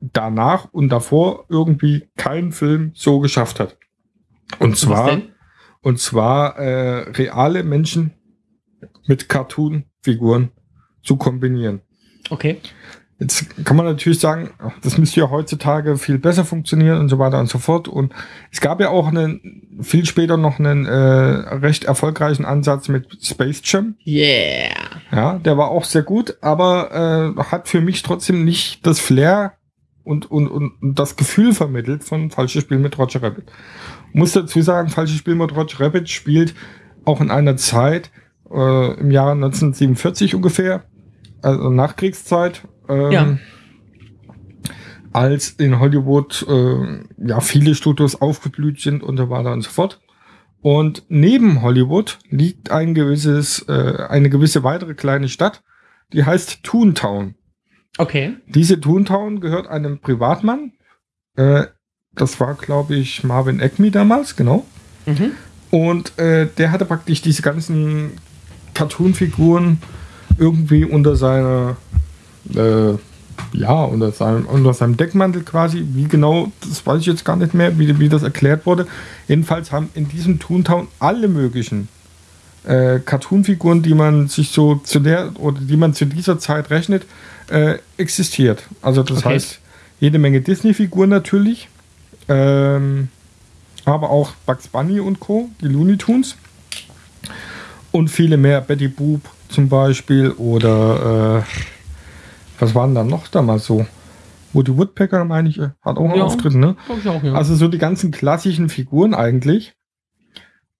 Speaker 2: danach und davor irgendwie kein Film so geschafft hat. Und zwar, und zwar äh, reale Menschen mit Cartoon-Figuren zu kombinieren.
Speaker 1: Okay.
Speaker 2: Jetzt kann man natürlich sagen, das müsste ja heutzutage viel besser funktionieren und so weiter und so fort. Und es gab ja auch einen, viel später noch einen äh, recht erfolgreichen Ansatz mit Space Jam.
Speaker 1: Yeah.
Speaker 2: Ja, der war auch sehr gut, aber äh, hat für mich trotzdem nicht das Flair und, und, und und das Gefühl vermittelt von Falsches Spiel mit Roger Rabbit. Muss dazu sagen, Falsches Spiel mit Roger Rabbit spielt auch in einer Zeit äh, im Jahre 1947 ungefähr, also Nachkriegszeit, ähm,
Speaker 1: Ja.
Speaker 2: als in Hollywood äh, ja viele Studios aufgeblüht sind und so weiter und so fort. Und neben Hollywood liegt ein gewisses, äh, eine gewisse weitere kleine Stadt, die heißt Toontown.
Speaker 1: Okay.
Speaker 2: Diese Toontown gehört einem Privatmann. Äh, das war, glaube ich, Marvin Acme damals, genau.
Speaker 1: Mhm.
Speaker 2: Und äh, der hatte praktisch diese ganzen Cartoon-Figuren irgendwie unter seiner, äh, ja, unter seinem, unter seinem Deckmantel quasi. Wie genau, das weiß ich jetzt gar nicht mehr, wie, wie das erklärt wurde. Jedenfalls haben in diesem Toontown alle möglichen äh, Cartoon-Figuren, die man sich so zu der oder die man zu dieser Zeit rechnet, äh, existiert. Also das
Speaker 1: Okay.
Speaker 2: heißt, jede Menge Disney-Figuren natürlich. Ähm, aber auch Bugs Bunny und Co., die Looney Tunes. Und viele mehr, Betty Boop zum Beispiel oder äh, was waren dann noch damals so? Woody Woodpecker, meine ich, hat auch einen
Speaker 1: Ja.
Speaker 2: Auftritt, ne?
Speaker 1: Ich auch, ja.
Speaker 2: Also so die ganzen klassischen Figuren eigentlich.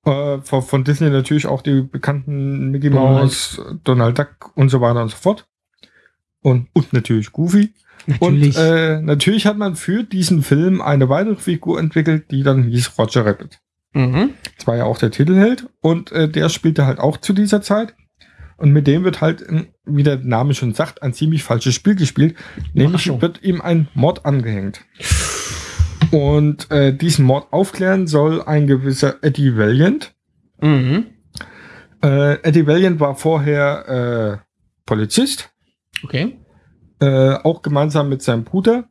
Speaker 2: Äh, von, von Disney natürlich auch die bekannten Mickey. Mouse, Donald Duck und so weiter und so fort. Und, und natürlich Goofy.
Speaker 1: Natürlich.
Speaker 2: Und äh, natürlich hat man für diesen Film eine weitere Figur entwickelt, die dann hieß Roger Rabbit.
Speaker 1: mhm.
Speaker 2: Das war ja auch der Titelheld und äh, der spielte halt auch zu dieser Zeit. Und mit dem wird halt, äh, wie der Name schon sagt, ein ziemlich falsches Spiel gespielt. Nämlich wird ihm ein Mord angehängt. Und äh, diesen Mord aufklären soll ein gewisser Eddie Valiant.
Speaker 1: Mhm.
Speaker 2: Äh, Eddie Valiant war vorher äh, Polizist.
Speaker 1: Okay.
Speaker 2: Äh, auch gemeinsam mit seinem Bruder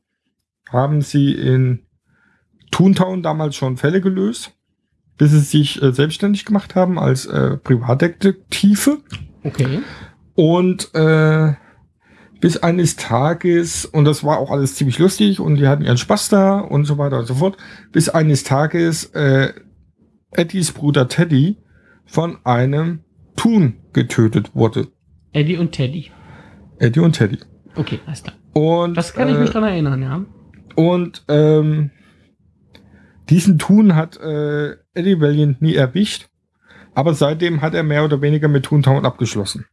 Speaker 2: haben sie in Toontown damals schon Fälle gelöst, bis sie sich äh, selbstständig gemacht haben als äh, Privatdetektive.
Speaker 1: Okay.
Speaker 2: Und äh, bis eines Tages, und das war auch alles ziemlich lustig und die hatten ihren Spaß da und so weiter und so fort, bis eines Tages äh, Eddies Bruder Teddy von einem Thun getötet wurde.
Speaker 1: Eddie und Teddy.
Speaker 2: Eddie und Teddy.
Speaker 1: Okay, alles klar.
Speaker 2: Und,
Speaker 1: Das kann ich
Speaker 2: äh,
Speaker 1: mich dran erinnern, ja.
Speaker 2: Und ähm, diesen Thun hat äh, Eddie Valiant nie erwischt, aber seitdem hat er mehr oder weniger mit Toontown abgeschlossen.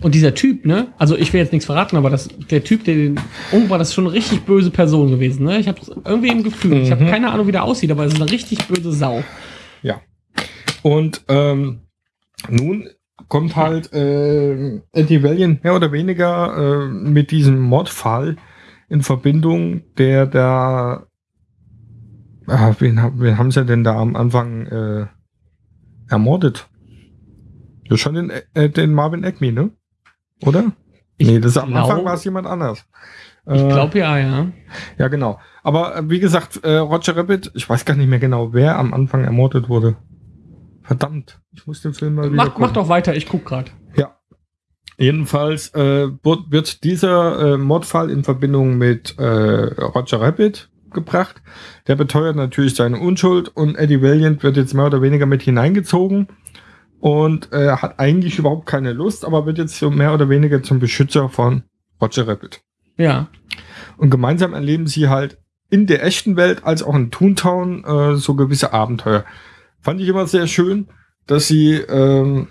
Speaker 1: Und dieser Typ, ne? Also ich will jetzt nichts verraten, aber das, der Typ, der den umgebracht, das ist schon eine richtig böse Person gewesen, ne? Ich habe irgendwie im Gefühl. Ich habe
Speaker 2: Mhm.
Speaker 1: keine Ahnung, wie der aussieht, aber es ist eine richtig böse Sau.
Speaker 2: Und ähm, nun kommt halt äh, Eddie Valiant mehr oder weniger äh, mit diesem Mordfall in Verbindung, der da. Ah, wen, wen haben sie denn da am Anfang äh, ermordet? Ja, schon den, äh, den Marvin Acme, ne? Oder?
Speaker 1: Ich
Speaker 2: nee, das am
Speaker 1: glaub-
Speaker 2: Anfang war es jemand anders.
Speaker 1: Ich
Speaker 2: Äh,
Speaker 1: glaube ja, ja.
Speaker 2: Ja, genau. Aber äh, wie gesagt, äh, Roger Rabbit, ich weiß gar nicht mehr genau, wer am Anfang ermordet wurde. Verdammt, ich muss den Film mal wieder
Speaker 1: Mach,
Speaker 2: gucken.
Speaker 1: mach doch weiter, ich guck grad.
Speaker 2: Ja. Jedenfalls äh, wird, wird dieser äh, Mordfall in Verbindung mit äh, Roger Rabbit gebracht. Der beteuert natürlich seine Unschuld und Eddie Valiant wird jetzt mehr oder weniger mit hineingezogen und äh, hat eigentlich überhaupt keine Lust, aber wird jetzt so mehr oder weniger zum Beschützer von Roger Rabbit.
Speaker 1: Ja.
Speaker 2: Und gemeinsam erleben sie halt in der echten Welt als auch in Toontown äh, so gewisse Abenteuer. Fand ich immer sehr schön, dass sie ähm,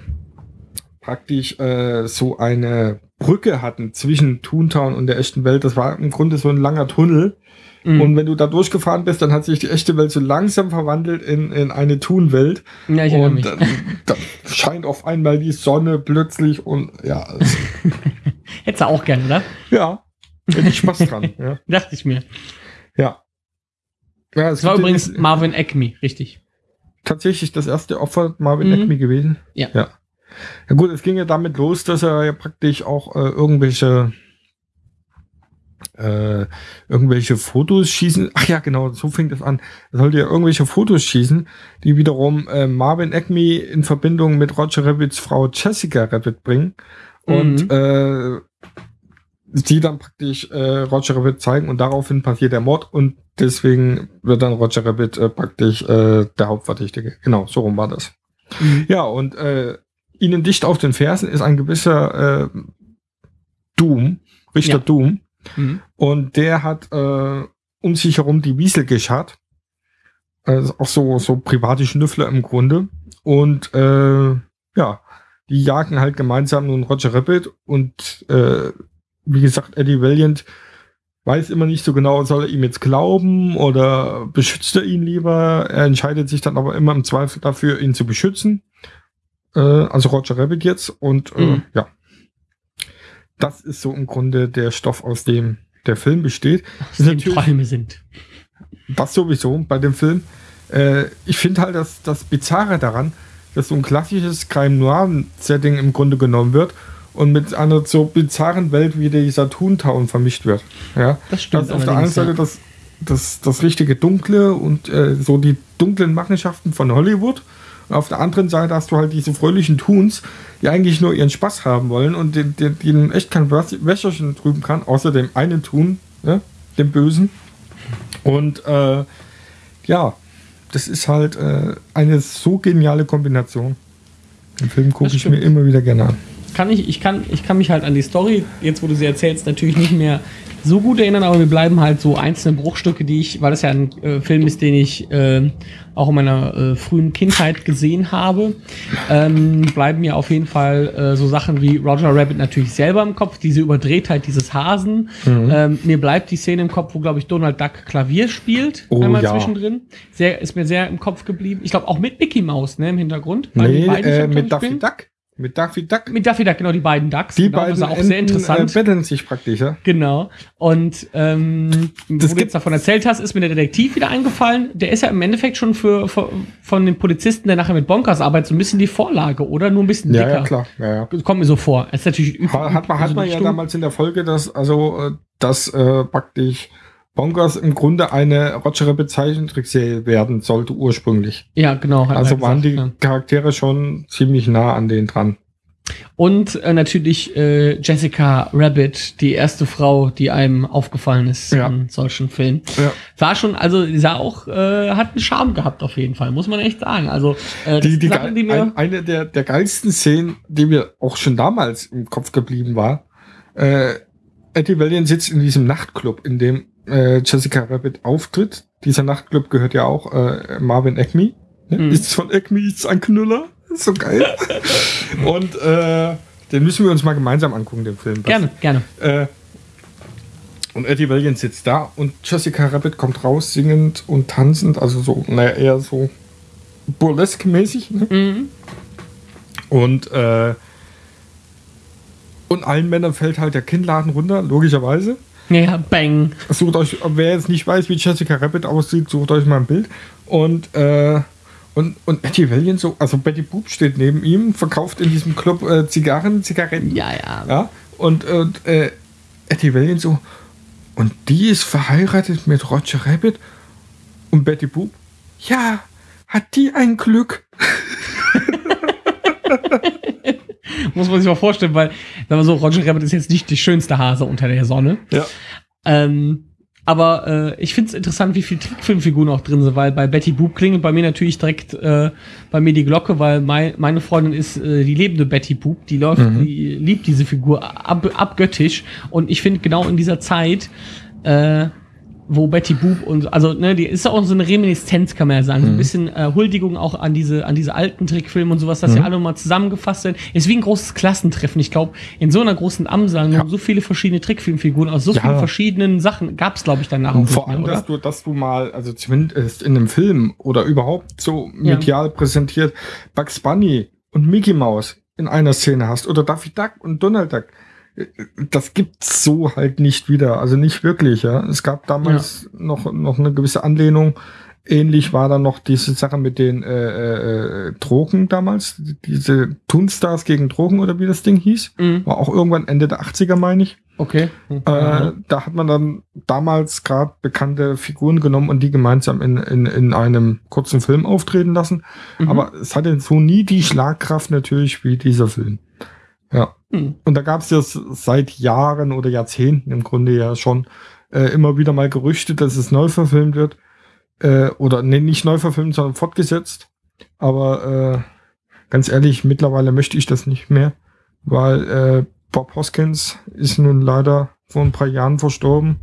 Speaker 2: praktisch äh, so eine Brücke hatten zwischen Toontown und der echten Welt. Das war im Grunde so ein langer Tunnel.
Speaker 1: Mhm.
Speaker 2: Und wenn du da durchgefahren bist, dann hat sich die echte Welt so langsam verwandelt in, in eine Toon-Welt.
Speaker 1: ja, ich
Speaker 2: Und
Speaker 1: mich.
Speaker 2: dann, dann scheint auf einmal die Sonne plötzlich und ja, es-
Speaker 1: Hättest du auch gerne, oder?
Speaker 2: ja, hätte ich Spaß dran. Ja.
Speaker 1: Dachte ich mir.
Speaker 2: ja. Ja, es
Speaker 1: Das war übrigens
Speaker 2: den-
Speaker 1: Marvin Acme, richtig.
Speaker 2: tatsächlich das erste Opfer Marvin
Speaker 1: Mhm.
Speaker 2: Acme gewesen.
Speaker 1: Ja.
Speaker 2: ja. Ja gut, es ging ja damit los, dass er ja praktisch auch äh, irgendwelche äh, irgendwelche Fotos schießen. Ach ja, genau, so fing das an. Er sollte ja irgendwelche Fotos schießen, die wiederum äh, Marvin Acme in Verbindung mit Roger Rabbits Frau Jessica Rabbit bringen. Und
Speaker 1: Mhm.
Speaker 2: äh, sie dann praktisch äh, Roger Rabbit zeigen und daraufhin passiert der Mord und deswegen wird dann Roger Rabbit äh, praktisch äh, der Hauptverdächtige. Genau, so rum war das.
Speaker 1: Mhm.
Speaker 2: Ja, und äh, ihnen dicht auf den Fersen ist ein gewisser äh, Doom, Richter
Speaker 1: Ja.
Speaker 2: Doom,
Speaker 1: Mhm.
Speaker 2: Und der hat äh, um sich herum die Wiesel geschart. Also auch so, so private Schnüffler im Grunde. Und äh, ja, die jagen halt gemeinsam nun Roger Rabbit und äh, wie gesagt, Eddie Valiant weiß immer nicht so genau, soll er ihm jetzt glauben oder beschützt er ihn lieber. Er entscheidet sich dann aber immer im Zweifel dafür, ihn zu beschützen. Äh, also Roger Rabbit jetzt. Und äh,
Speaker 1: Mhm.
Speaker 2: ja, das ist so im Grunde der Stoff, aus dem der Film besteht.
Speaker 1: Aus dem
Speaker 2: natürlich-
Speaker 1: Träume sind.
Speaker 2: Das sowieso bei dem Film. Äh, ich finde halt, dass das Bizarre daran, dass so ein klassisches Crime Noir-Setting im Grunde genommen wird und mit einer so bizarren Welt wie dieser Toontown vermischt wird. Ja,
Speaker 1: Das stimmt.
Speaker 2: das ist auf der einen Seite
Speaker 1: ja.
Speaker 2: das, das, das richtige Dunkle und äh, so die dunklen Machenschaften von Hollywood. Und auf der anderen Seite hast du halt diese fröhlichen Toons, die eigentlich nur ihren Spaß haben wollen und den, den, denen echt kein Wäs- Wäscherchen drüben kann, außer dem einen Tun, ne, dem Bösen. Und äh, ja, das ist halt äh, eine so geniale Kombination. Den Film gucke ich mir immer wieder gerne an.
Speaker 1: Kann ich, ich, kann, ich kann mich halt an die Story, jetzt wo du sie erzählst, natürlich nicht mehr so gut erinnern, aber mir bleiben halt so einzelne Bruchstücke, die ich, weil das ja ein äh, Film ist, den ich äh, auch in meiner äh, frühen Kindheit gesehen habe, ähm, bleiben mir auf jeden Fall äh, so Sachen wie Roger Rabbit natürlich selber im Kopf, diese Überdrehtheit dieses Hasen.
Speaker 2: Mhm.
Speaker 1: Ähm, mir bleibt die Szene im Kopf, wo, glaube ich, Donald Duck Klavier spielt,
Speaker 2: Oh,
Speaker 1: einmal
Speaker 2: ja.
Speaker 1: zwischendrin. Sehr, ist mir sehr im Kopf geblieben. Ich glaube auch mit Mickey Mouse, ne, im Hintergrund.
Speaker 2: Nee, äh, mit Daffy. Duck. Mit Daffy Duck.
Speaker 1: Mit Daffy Duck, genau, die beiden Ducks.
Speaker 2: Die
Speaker 1: genau,
Speaker 2: beiden
Speaker 1: das ist auch
Speaker 2: Enten,
Speaker 1: sehr interessant.
Speaker 2: Äh, betteln sich praktisch, ja.
Speaker 1: Genau. Und ähm, wo du jetzt davon erzählt hast, ist mir der Detektiv wieder eingefallen. Der ist ja im Endeffekt schon für, für von den Polizisten, der nachher mit Bonkers arbeitet, so ein bisschen die Vorlage, oder? Nur ein bisschen
Speaker 2: Ja,
Speaker 1: dicker.
Speaker 2: ja, klar. Ja, ja.
Speaker 1: Kommt mir so vor. Es ist natürlich üb-
Speaker 2: Ha- Hat man, hat man
Speaker 1: eine
Speaker 2: ja damals in der Folge, dass, also, äh, dass äh, praktisch Bonkers im Grunde eine Roger Rabbit Zeichentrickserie werden sollte ursprünglich.
Speaker 1: Ja, genau.
Speaker 2: Also
Speaker 1: er
Speaker 2: waren die
Speaker 1: gesagt,
Speaker 2: Charaktere schon ziemlich nah an denen dran.
Speaker 1: ja. Und äh, natürlich äh, Jessica Rabbit, die erste Frau, die einem aufgefallen ist
Speaker 2: Ja.
Speaker 1: in solchen Filmen.
Speaker 2: Ja.
Speaker 1: War schon, also sah auch, äh, hat einen Charme gehabt auf jeden Fall, muss man echt sagen. Also äh,
Speaker 2: Die, die,
Speaker 1: Sachen, die mir
Speaker 2: ein, eine der, der geilsten Szenen, die mir auch schon damals im Kopf geblieben war, äh, Eddie Valiant sitzt in diesem Nachtclub, in dem äh, Jessica Rabbit auftritt. Dieser Nachtclub gehört ja auch äh, Marvin Acme. Ne?
Speaker 1: Mhm.
Speaker 2: Ist von Acme ist ein Knüller. Ist so geil. Und äh, den müssen wir uns mal gemeinsam angucken, den Film.
Speaker 1: gerne, gerne.
Speaker 2: Äh, und Eddie Valiant sitzt da und Jessica Rabbit kommt raus, singend und tanzend, also so, naja, eher so burlesque-mäßig. Ne?
Speaker 1: Mhm.
Speaker 2: Und, äh, und allen Männern fällt halt der Kinnladen runter, logischerweise.
Speaker 1: Ja, bang.
Speaker 2: Sucht euch, wer jetzt nicht weiß, wie Jessica Rabbit aussieht, sucht euch mal ein Bild. Und, äh, und, und Eddie Valiant so, also Betty Boop steht neben ihm, verkauft in diesem Club äh, Zigarren, Zigaretten.
Speaker 1: Ja, ja.
Speaker 2: Ja, und, und äh, Eddie Valiant so, und die ist verheiratet mit Roger Rabbit und Betty Boop, ja, hat die ein Glück.
Speaker 1: Muss man sich mal vorstellen, weil, sagen wir so, Roger Rabbit ist jetzt nicht die schönste Hase unter der Sonne.
Speaker 2: Ja.
Speaker 1: Ähm, aber äh, ich finde es interessant, wie viel Trickfilmfiguren auch drin sind, weil bei Betty Boop klingelt bei mir natürlich direkt äh, bei mir die Glocke, weil mein, meine Freundin ist äh, die lebende Betty Boop, die läuft, die liebt diese Figur ab, abgöttisch und ich finde genau in dieser Zeit äh, wo Betty Boop und also ne, die ist auch so eine Reminiszenz, kann man ja sagen, so ein bisschen äh, Huldigung auch an diese an diese alten Trickfilme und sowas, dass ja alle mal zusammengefasst sind. Ist wie ein großes Klassentreffen. Ich glaube, in so einer großen Amsang
Speaker 2: Ja.
Speaker 1: so viele verschiedene Trickfilmfiguren aus so
Speaker 2: Ja.
Speaker 1: vielen verschiedenen Sachen gab es, glaube ich, danach
Speaker 2: Und
Speaker 1: auch
Speaker 2: vor allem,
Speaker 1: mehr,
Speaker 2: dass du, dass du mal, also zumindest in einem Film oder überhaupt so medial präsentiert, Bugs Bunny und Mickey Mouse in einer Szene hast oder Daffy Duck und Donald Duck. Das gibt's so halt nicht wieder, also nicht wirklich, ja. Es gab damals noch, noch eine gewisse Anlehnung. Ähnlich war dann noch diese Sache mit den äh, äh, Drogen damals, diese Toonstars gegen Drogen oder wie das Ding hieß.
Speaker 1: Mhm.
Speaker 2: War auch irgendwann Ende der 80er, meine ich.
Speaker 1: Okay. Mhm.
Speaker 2: Äh, da hat man dann damals gerade bekannte Figuren genommen und die gemeinsam in, in, in einem kurzen Film auftreten lassen.
Speaker 1: Mhm.
Speaker 2: Aber es hatte so nie die Schlagkraft natürlich wie dieser Film. Ja.
Speaker 1: Mhm.
Speaker 2: Und da gab es ja seit Jahren oder Jahrzehnten im Grunde ja schon äh, immer wieder mal Gerüchte, dass es neu verfilmt wird. Äh, oder nee, nicht neu verfilmt, sondern fortgesetzt. Aber äh, ganz ehrlich, mittlerweile möchte ich das nicht mehr, weil äh, Bob Hoskins ist nun leider vor ein paar Jahren verstorben.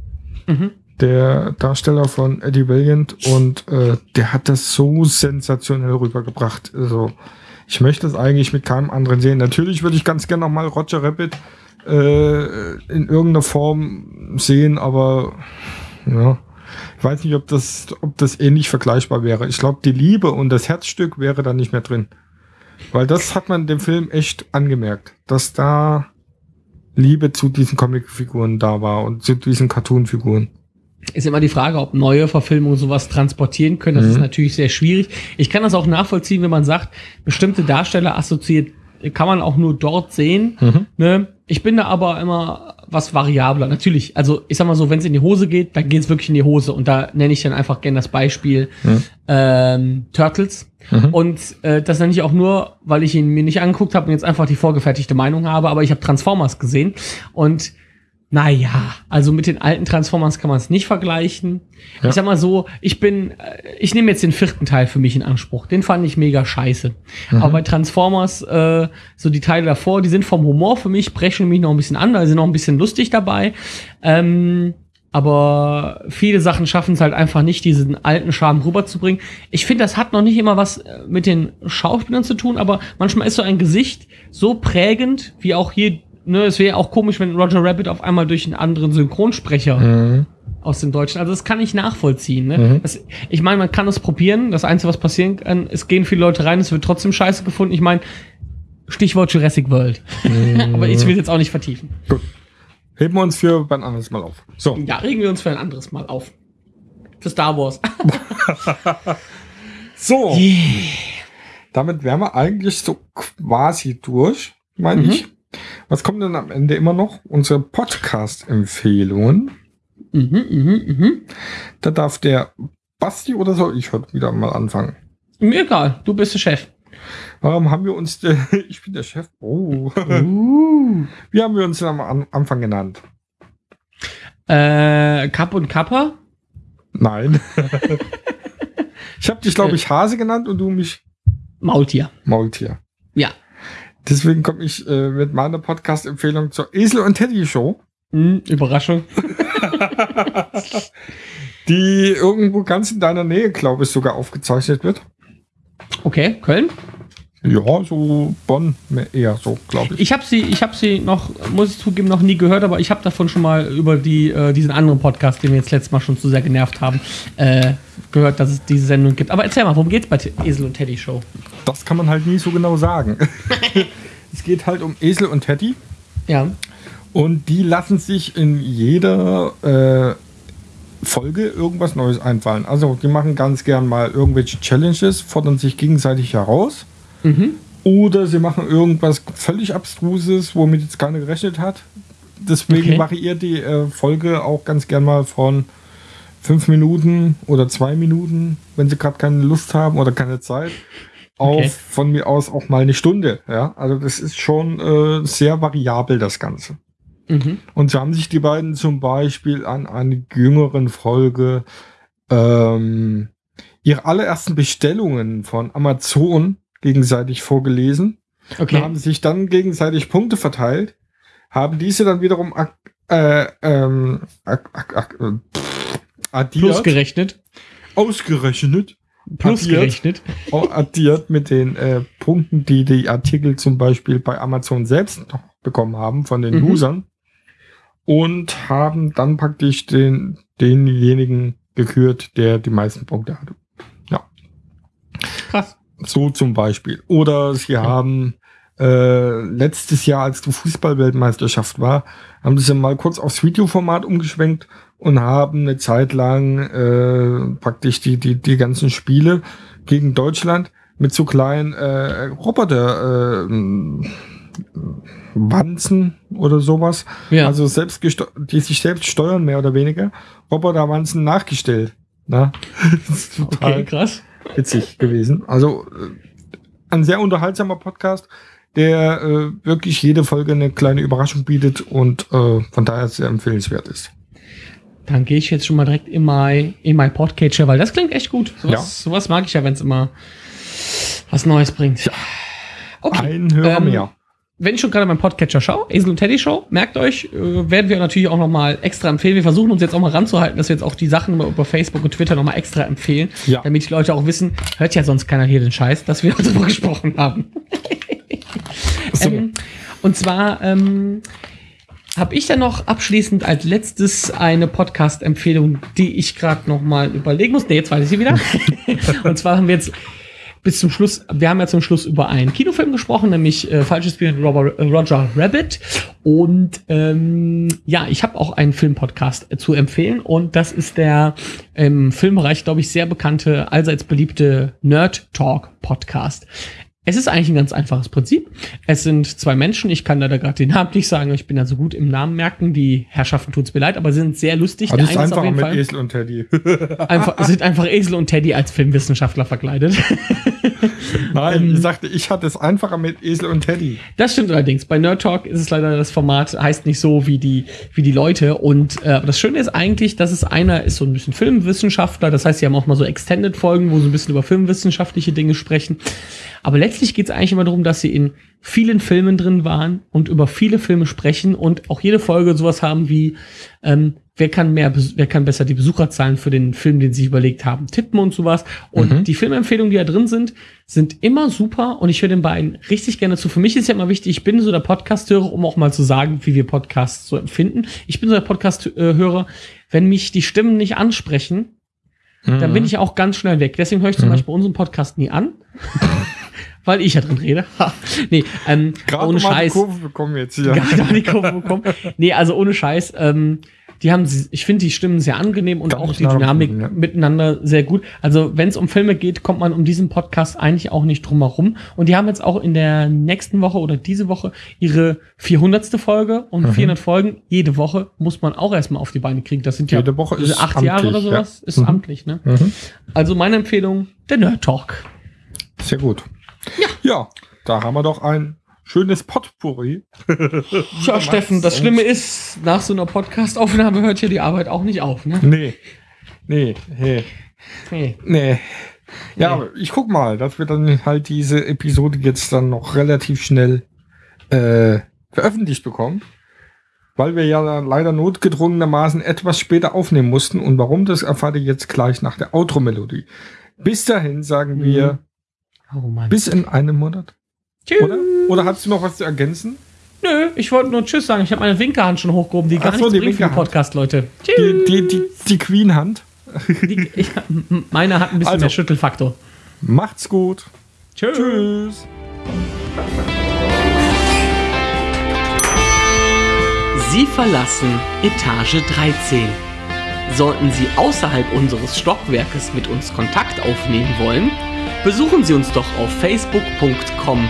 Speaker 1: Mhm.
Speaker 2: Der Darsteller von Eddie Valiant und äh, der hat das so sensationell rübergebracht. Also ich möchte es eigentlich mit keinem anderen sehen. Natürlich würde ich ganz gerne noch mal Roger Rabbit äh, in irgendeiner Form sehen, aber ja, ich weiß nicht, ob das, ob das ähnlich vergleichbar wäre. Ich glaube, die Liebe und das Herzstück wäre da nicht mehr drin. Weil das hat man dem Film echt angemerkt, dass da Liebe zu diesen Comicfiguren da war und zu diesen Cartoonfiguren.
Speaker 1: Ist immer die Frage, ob neue Verfilmungen sowas transportieren können. Das
Speaker 2: Mhm.
Speaker 1: ist natürlich sehr schwierig. Ich kann das auch nachvollziehen, wenn man sagt, bestimmte Darsteller assoziiert, kann man auch nur dort sehen.
Speaker 2: Mhm.
Speaker 1: Ne? Ich bin da aber immer was variabler. Natürlich, also ich sag mal so, wenn es in die Hose geht, dann geht es wirklich in die Hose. Und da nenne ich dann einfach gerne das Beispiel
Speaker 2: Mhm.
Speaker 1: ähm, Turtles.
Speaker 2: Mhm.
Speaker 1: Und äh, das nenne ich auch nur, weil ich ihn mir nicht angeguckt habe und jetzt einfach die vorgefertigte Meinung habe, aber ich habe Transformers gesehen und naja, also mit den alten Transformers kann man es nicht vergleichen.
Speaker 2: Ja.
Speaker 1: Ich sag mal so, ich bin, äh, ich nehme jetzt den vierten Teil für mich in Anspruch. Den fand ich mega scheiße.
Speaker 2: Mhm.
Speaker 1: Aber bei Transformers, äh, so die Teile davor, die sind vom Humor für mich, brechen mich noch ein bisschen an, da sind noch ein bisschen lustig dabei. Ähm, aber viele Sachen schaffen es halt einfach nicht, diesen alten Charme rüberzubringen. Ich finde, das hat noch nicht immer was äh, mit den Schauspielern zu tun, aber manchmal ist so ein Gesicht so prägend, wie auch hier, ne, es wäre auch komisch, wenn Roger Rabbit auf einmal durch einen anderen Synchronsprecher
Speaker 2: Mhm.
Speaker 1: aus dem Deutschen. Also das kann ich nachvollziehen. Ne? Das, ich meine, man kann es probieren. Das Einzige, was passieren kann, es gehen viele Leute rein, es wird trotzdem scheiße gefunden. Ich meine, Stichwort Jurassic World. Aber ich will jetzt auch nicht vertiefen.
Speaker 2: Gut. Heben wir uns für beim anderes Mal auf. So.
Speaker 1: Ja, regen wir uns für ein anderes Mal auf. Für Star Wars.
Speaker 2: So. Damit wären wir eigentlich so quasi durch, meine
Speaker 1: Mhm.
Speaker 2: ich. Was kommt denn am Ende immer noch? Unsere Podcast-Empfehlungen.
Speaker 1: mhm, mhm, mhm.
Speaker 2: Da darf der Basti oder soll ich heute wieder mal anfangen?
Speaker 1: Mir egal, du bist der Chef.
Speaker 2: Warum haben wir uns, ich bin der Chef, oh.
Speaker 1: Uh.
Speaker 2: Wie haben wir uns denn am An Anfang genannt?
Speaker 1: Äh, Kapp und Kappa?
Speaker 2: Nein. ich habe dich, glaube ich, Hase genannt und du mich
Speaker 1: Maultier.
Speaker 2: Maultier.
Speaker 1: Ja.
Speaker 2: Deswegen komme ich äh, mit meiner Podcast-Empfehlung zur Esel und Teddy Show,
Speaker 1: Hm, Überraschung.
Speaker 2: die irgendwo ganz in deiner Nähe, glaube ich, sogar aufgezeichnet wird.
Speaker 1: Okay, Köln.
Speaker 2: Ja, so Bonn eher so, glaube ich.
Speaker 1: Ich habe sie, ich habe sie noch, muss ich zugeben, noch nie gehört, aber ich habe davon schon mal über die, äh, diesen anderen Podcast, den wir jetzt letztes Mal schon zu sehr genervt haben, äh, gehört, dass es diese Sendung gibt. Aber erzähl mal, worum geht's bei T- Esel und Teddy Show?
Speaker 2: Das kann man halt nie so genau sagen. es geht halt um Esel und Teddy.
Speaker 1: Ja.
Speaker 2: Und die lassen sich in jeder äh, Folge irgendwas Neues einfallen. Also die machen ganz gern mal irgendwelche Challenges, fordern sich gegenseitig heraus.
Speaker 1: Mhm.
Speaker 2: Oder sie machen irgendwas völlig Abstruses, womit jetzt keiner gerechnet hat. Deswegen
Speaker 1: Okay.
Speaker 2: variiert die äh, Folge auch ganz gern mal von fünf Minuten oder zwei Minuten, wenn sie gerade keine Lust haben oder keine Zeit, auf
Speaker 1: Okay.
Speaker 2: von mir aus auch mal eine Stunde. Ja, also das ist schon äh, sehr variabel das Ganze.
Speaker 1: Mhm.
Speaker 2: Und so haben sich die beiden zum Beispiel an einer jüngeren Folge ähm, ihre allerersten Bestellungen von Amazon gegenseitig vorgelesen.
Speaker 1: Okay.
Speaker 2: haben sie sich dann gegenseitig Punkte verteilt, haben diese dann wiederum äh, ähm, äh, pff, addiert,
Speaker 1: Plus gerechnet.
Speaker 2: ausgerechnet,
Speaker 1: Plus
Speaker 2: addiert.
Speaker 1: gerechnet.
Speaker 2: auch addiert mit den äh, Punkten, die die Artikel zum Beispiel bei Amazon selbst noch bekommen haben von den
Speaker 1: Mhm.
Speaker 2: Usern und haben dann praktisch den, denjenigen gekürt, der die meisten Punkte hatte. So zum Beispiel. Oder sie haben äh, letztes Jahr, als die Fußballweltmeisterschaft war, haben sie mal kurz aufs Videoformat umgeschwenkt und haben eine Zeit lang äh, praktisch die, die, die ganzen Spiele gegen Deutschland mit so kleinen äh, Roboter äh, Wanzen oder sowas.
Speaker 1: Ja.
Speaker 2: Also selbst die sich selbst steuern, mehr oder weniger. Roboterwanzen nachgestellt. Na? Das ist total
Speaker 1: okay, krass.
Speaker 2: Witzig gewesen. Also äh, ein sehr unterhaltsamer Podcast, der äh, wirklich jede Folge eine kleine Überraschung bietet und äh, von daher sehr empfehlenswert ist.
Speaker 1: Dann gehe ich jetzt schon mal direkt in mein, in mein Podcatcher, weil das klingt echt gut. Sowas, sowas mag ich ja, wenn es immer was Neues bringt.
Speaker 2: Ja.
Speaker 1: Okay.
Speaker 2: Ein Hörer
Speaker 1: Ähm,
Speaker 2: mehr.
Speaker 1: Wenn ich schon gerade meinen Podcatcher schaue, Esel und Teddy Show, merkt euch, äh, werden wir natürlich auch noch mal extra empfehlen. Wir versuchen uns jetzt auch mal ranzuhalten, dass wir jetzt auch die Sachen über, Facebook und Twitter noch mal extra empfehlen,
Speaker 2: Ja.
Speaker 1: damit die Leute auch wissen, hört ja sonst keiner hier den Scheiß, dass wir darüber gesprochen haben.
Speaker 2: So.
Speaker 1: Ähm, und zwar ähm, habe ich dann noch abschließend als letztes eine Podcast-Empfehlung, die ich gerade noch mal überlegen muss. Nee, jetzt weiß ich sie wieder. und zwar haben wir jetzt bis zum Schluss, wir haben ja zum Schluss über einen Kinofilm gesprochen, nämlich äh, Falsches Spiel mit Robert, äh, Roger Rabbit. Und ähm, ja, ich habe auch einen Filmpodcast äh, zu empfehlen und das ist der im Filmbereich, glaube ich, sehr bekannte, allseits beliebte Nerd Talk Podcast. Es ist eigentlich ein ganz einfaches Prinzip. Es sind zwei Menschen, ich kann leider gerade den Namen nicht sagen, ich bin ja so gut im Namen merken, die Herrschaften tut's mir leid, aber sie sind sehr lustig.
Speaker 2: Aber das ist
Speaker 1: eine
Speaker 2: einfacher mit Esel und Teddy.
Speaker 1: einfach, sind einfach Esel und Teddy als Filmwissenschaftler verkleidet.
Speaker 2: Nein, ich sagte, ich hatte es einfacher mit Esel und Teddy.
Speaker 1: Das stimmt allerdings. Bei Nerd Talk ist es leider das Format, heißt nicht so wie die, wie die Leute. Und äh, das Schöne ist eigentlich, dass es einer ist so ein bisschen Filmwissenschaftler. Das heißt, sie haben auch mal so Extended-Folgen, wo sie ein bisschen über filmwissenschaftliche Dinge sprechen. Aber letztlich geht es eigentlich immer darum, dass sie in vielen Filmen drin waren und über viele Filme sprechen und auch jede Folge sowas haben wie ähm, wer kann mehr, wer kann besser die Besucherzahlen für den Film, den sie überlegt haben, tippen und sowas. Und
Speaker 2: Mhm.
Speaker 1: die Filmempfehlungen, die da drin sind, sind immer super und ich höre den beiden richtig gerne zu. Für mich ist ja immer wichtig, ich bin so der Podcast-Hörer, um auch mal zu sagen, wie wir Podcasts so empfinden. Ich bin so der Podcast-Hörer, wenn mich die Stimmen nicht ansprechen, dann
Speaker 2: Mhm.
Speaker 1: bin ich auch ganz schnell weg. Deswegen höre ich zum Beispiel unseren Podcast nie an. Weil ich ja drin rede. Nee, ähm,
Speaker 2: Gerade
Speaker 1: ohne
Speaker 2: mal die
Speaker 1: Scheiß.
Speaker 2: Kurve bekommen jetzt hier.
Speaker 1: Gar nicht die Kurve bekommen. Nee, also ohne Scheiß. Ähm, die haben, ich finde die Stimmen sehr angenehm und
Speaker 2: Kann
Speaker 1: auch die Dynamik
Speaker 2: ja.
Speaker 1: miteinander sehr gut. Also wenn es um Filme geht, kommt man um diesen Podcast eigentlich auch nicht drum herum. Und die haben jetzt auch in der nächsten Woche oder diese Woche ihre 400. Folge und
Speaker 2: Mhm.
Speaker 1: 400 Folgen jede Woche muss man auch erstmal auf die Beine kriegen. Das sind ja
Speaker 2: Jede Woche ist
Speaker 1: acht Jahre oder
Speaker 2: amtlich,
Speaker 1: sowas.
Speaker 2: ja.
Speaker 1: Ist
Speaker 2: Mhm.
Speaker 1: amtlich, ne?
Speaker 2: Mhm.
Speaker 1: Also meine Empfehlung, der Nerd Talk.
Speaker 2: Sehr gut. Ja. ja, da haben wir doch ein schönes Potpourri.
Speaker 1: Ja, Steffen, das Schlimme ist, nach so einer Podcast-Aufnahme hört hier die Arbeit auch nicht auf, ne?
Speaker 2: Nee. Nee, nee,
Speaker 1: Nee.
Speaker 2: nee. Ja,
Speaker 1: Nee.
Speaker 2: aber ich guck mal, dass wir dann halt diese Episode jetzt dann noch relativ schnell äh, veröffentlicht bekommen. Weil wir ja dann leider notgedrungenermaßen etwas später aufnehmen mussten. Und warum, das erfahrt ihr jetzt gleich nach der Outro-Melodie. Bis dahin sagen wir
Speaker 1: Oh Mann.
Speaker 2: bis in einem Monat.
Speaker 1: Tschüss.
Speaker 2: Oder? Oder hast du noch was zu ergänzen?
Speaker 1: Nö, ich wollte nur Tschüss sagen. Ich habe meine Winkerhand schon hochgehoben, die gar
Speaker 2: Ach so,
Speaker 1: nichts bringt für den
Speaker 2: Winkerhand.
Speaker 1: Podcast, Leute.
Speaker 2: Die,
Speaker 1: Tschüss.
Speaker 2: die, die, die Queen-Hand.
Speaker 1: Die, m- meine hat ein bisschen
Speaker 2: Also.
Speaker 1: mehr Schüttelfaktor.
Speaker 2: Macht's gut.
Speaker 1: Tschüss.
Speaker 2: Tschüss.
Speaker 4: Sie verlassen Etage 13. Sollten Sie außerhalb unseres Stockwerkes mit uns Kontakt aufnehmen wollen, besuchen Sie uns doch auf facebook.com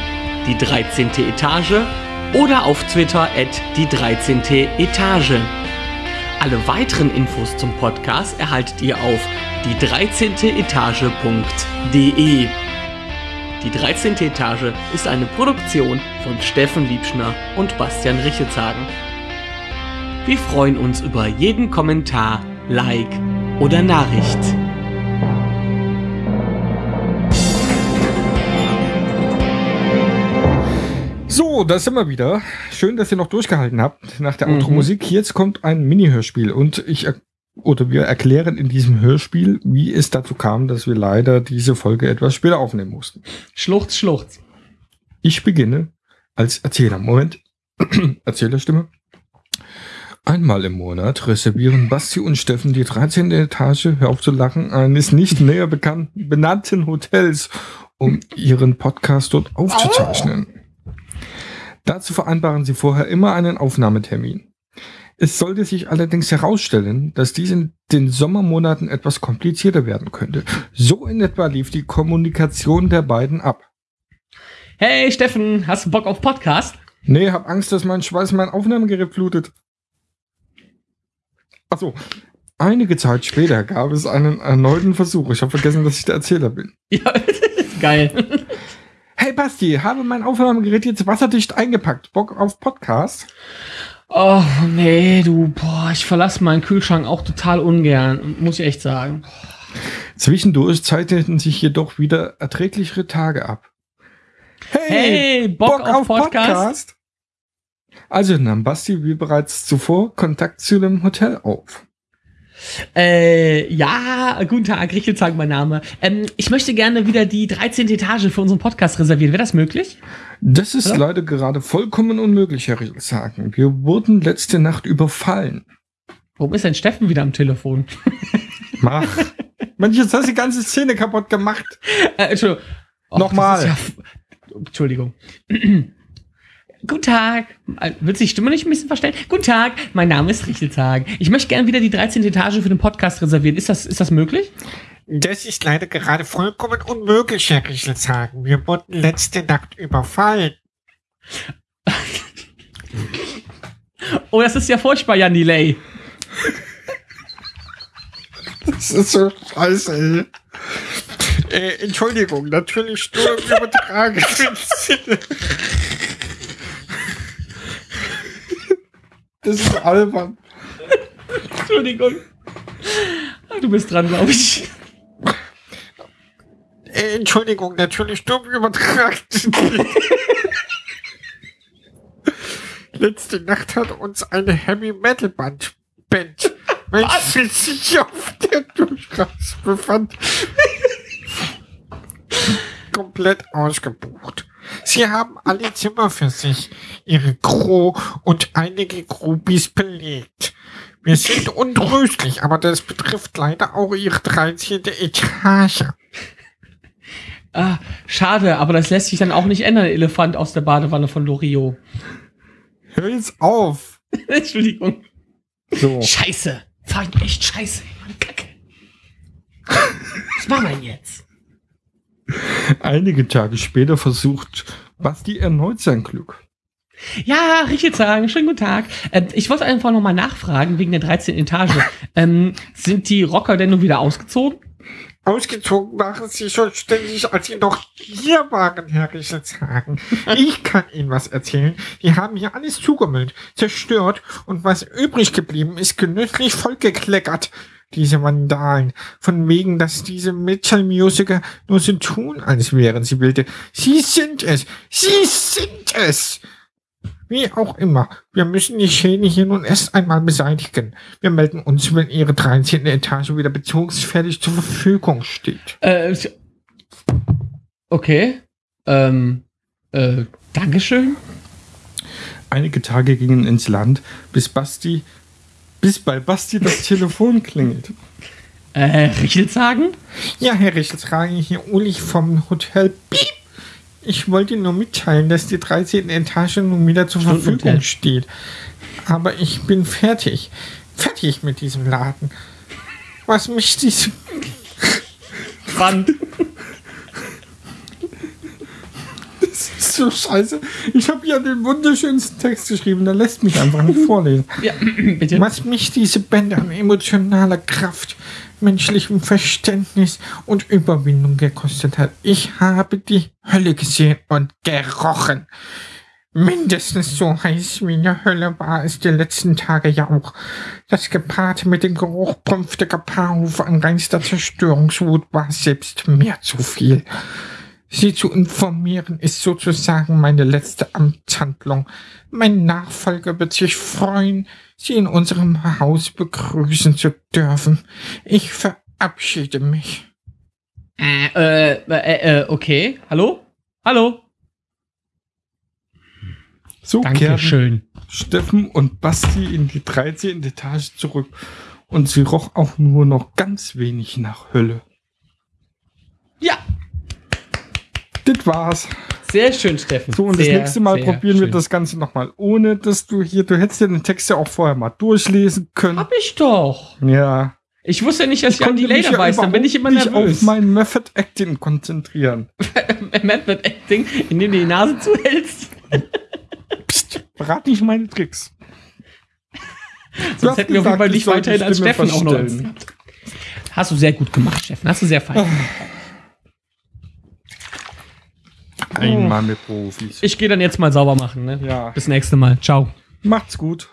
Speaker 4: die 13. Etage oder auf Twitter at die 13. Etage. Alle weiteren Infos zum Podcast erhaltet ihr auf die 13. Etage.de. Die 13. Etage ist eine Produktion von Steffen Liebschner und Bastian Richelshagen. Wir freuen uns über jeden Kommentar, Like oder Nachricht.
Speaker 2: So, da sind wir wieder. Schön, dass ihr noch durchgehalten habt nach der
Speaker 1: Mhm.
Speaker 2: Outro-Musik. Jetzt kommt ein Mini-Hörspiel und ich er- oder wir erklären in diesem Hörspiel, wie es dazu kam, dass wir leider diese Folge etwas später aufnehmen mussten.
Speaker 1: Schluchz, schluchz.
Speaker 2: Ich beginne als Erzähler. Moment. Erzählerstimme. Einmal im Monat reservieren Basti und Steffen die 13. Etage, hör auf zu lachen, eines nicht näher bekannten, benannten Hotels, um ihren Podcast dort aufzuzeichnen. Dazu vereinbaren sie vorher immer einen Aufnahmetermin. Es sollte sich allerdings herausstellen, dass dies in den Sommermonaten etwas komplizierter werden könnte. So in etwa lief die Kommunikation der beiden ab.
Speaker 1: Hey Steffen, hast du Bock auf Podcast?
Speaker 2: Nee, hab Angst, dass mein Schweiß mein Aufnahmegerät flutet. Achso. Einige Zeit später gab es einen erneuten Versuch. Ich habe vergessen, dass ich der Erzähler bin.
Speaker 1: Ja, geil.
Speaker 2: Hey Basti, habe mein Aufnahmegerät jetzt wasserdicht eingepackt. Bock auf Podcast?
Speaker 1: Oh, nee, du, boah, ich verlasse meinen Kühlschrank auch total ungern, muss ich echt sagen.
Speaker 2: Zwischendurch zeichneten sich jedoch wieder erträglichere Tage ab.
Speaker 1: Hey, Bock, auf, Podcast?
Speaker 2: Also nahm Basti wie bereits zuvor Kontakt zu dem Hotel auf.
Speaker 1: Äh, ja, guten Tag, Richelzang, mein Name. Ähm, ich möchte gerne wieder die 13. Etage für unseren Podcast reservieren. Wäre das möglich?
Speaker 2: Das ist
Speaker 1: Ja?
Speaker 2: leider gerade vollkommen unmöglich, Herr sagen. Wir wurden letzte Nacht überfallen.
Speaker 1: Warum ist denn Steffen wieder am Telefon?
Speaker 2: Mach. Mensch, jetzt hast du die ganze Szene kaputt gemacht.
Speaker 1: Äh, Entschuldigung. Och,
Speaker 2: Nochmal.
Speaker 1: Ja, Entschuldigung. Guten Tag. Äh, Willst du die Stimme nicht ein bisschen verstellen? Guten Tag, mein Name ist Richelzhagen. Ich möchte gerne wieder die 13. Etage für den Podcast reservieren. Ist das, ist das möglich?
Speaker 5: Das ist leider gerade vollkommen unmöglich, Herr Richelshagen. Wir wurden letzte Nacht überfallen.
Speaker 1: Oh, das ist ja furchtbar, Jan Delay.
Speaker 2: Das ist so scheiße, ey. Äh, Entschuldigung, natürlich nur im übertragenen Sinne.
Speaker 6: Das ist albern.
Speaker 1: Entschuldigung. Ah, Du bist dran, glaube ich.
Speaker 2: Äh, Entschuldigung, natürlich übertragenen Sinne. Letzte Nacht hat uns eine Heavy Metal Band, Band welche sich auf der Durchreise befand, komplett ausgebucht. Sie haben alle Zimmer für sich, ihre Crew und einige Groupies belegt. Wir sind untröstlich, aber das betrifft leider auch ihre 13. Etage.
Speaker 1: Ah, schade, aber das lässt sich dann auch nicht ändern, Elefant aus der Badewanne von Loriot.
Speaker 6: Hör jetzt auf.
Speaker 1: Entschuldigung.
Speaker 6: So.
Speaker 1: Scheiße. Fahr ich echt scheiße. Mann, Kacke. Was machen wir denn jetzt?
Speaker 6: Einige Tage später versucht Basti erneut sein Glück.
Speaker 1: Ja, richtig sagen. Schönen guten Tag. Ähm, ich wollte einfach noch mal nachfragen, wegen der 13. Etage. ähm, sind die Rocker denn nun wieder ausgezogen?
Speaker 2: Ausgezogen waren sie schon ständig, als sie noch hier waren, Herr Riechelshagen. Ich kann Ihnen was erzählen. Die haben hier alles zugemüllt, zerstört und was übrig geblieben ist, genüsslich vollgekleckert. Diese Vandalen. Von wegen, dass diese Metal-Musiker nur so tun, als wären sie wilde. Sie sind es! Sie sind es! Wie auch immer, wir müssen die Schäden hier nun erst einmal beseitigen. Wir melden uns, wenn Ihre 13. Etage wieder bezugsfertig zur Verfügung steht.
Speaker 1: Äh, okay. Ähm, äh, Dankeschön.
Speaker 6: Einige Tage gingen ins Land, bis Basti, bis bei Basti das Telefon klingelt.
Speaker 1: Äh, Richelshagen?
Speaker 2: Ja, Herr Richtelshagen, hier Uli vom Hotel Piep. Ich wollte nur mitteilen, dass die 13. Etage nun wieder zur
Speaker 1: Stundenhotel.
Speaker 2: Verfügung steht. Aber ich bin fertig. Fertig mit diesem Laden. Was mich dies...
Speaker 1: Wand.
Speaker 6: Das ist so scheiße. Ich habe ja den wunderschönsten Text geschrieben, der lässt mich einfach nicht vorlesen.
Speaker 1: Ja, bitte.
Speaker 2: Was mich diese Bände an emotionaler Kraft, menschlichem Verständnis und Überwindung gekostet hat. Ich habe die Hölle gesehen und gerochen. Mindestens so heiß wie in der Hölle war es die letzten Tage ja auch. Das gepaart mit dem Geruch prünftiger Paarhufe an reinster Zerstörungswut war selbst mir zu viel. Sie zu informieren ist sozusagen meine letzte Amtshandlung. Mein Nachfolger wird sich freuen, Sie in unserem Haus begrüßen zu dürfen. Ich verabschiede mich.
Speaker 1: Äh, äh, äh, äh, okay. Hallo? Hallo?
Speaker 6: So
Speaker 1: Dankeschön.
Speaker 6: Steffen und Basti in die 13. Etage zurück und sie roch auch nur noch ganz wenig nach Hölle.
Speaker 1: Ja,
Speaker 6: Das war's.
Speaker 1: sehr schön, Steffen.
Speaker 6: So, und
Speaker 1: sehr,
Speaker 6: das nächste Mal probieren wir
Speaker 1: schön.
Speaker 6: das Ganze nochmal, ohne dass du hier, du hättest ja den Text ja auch vorher mal durchlesen können.
Speaker 1: Hab ich doch.
Speaker 6: Ja.
Speaker 1: Ich wusste nicht, dass ich an die Later
Speaker 6: ja
Speaker 1: weiß, dann bin ich immer nervös.
Speaker 6: auf mein Method Acting konzentrieren.
Speaker 1: Method Acting, indem du die Nase zuhältst.
Speaker 6: Psst, verrat nicht meine Tricks.
Speaker 1: Sonst hätten wir auf jeden Fall
Speaker 6: ich die
Speaker 1: weiterhin als Steffen auch noch. Hast du sehr gut gemacht, Steffen. Hast du sehr fein.
Speaker 6: Einmal mit Profis.
Speaker 1: Ich gehe dann jetzt mal sauber machen. Ne?
Speaker 6: Ja.
Speaker 1: Bis nächste Mal. Ciao.
Speaker 6: Macht's gut.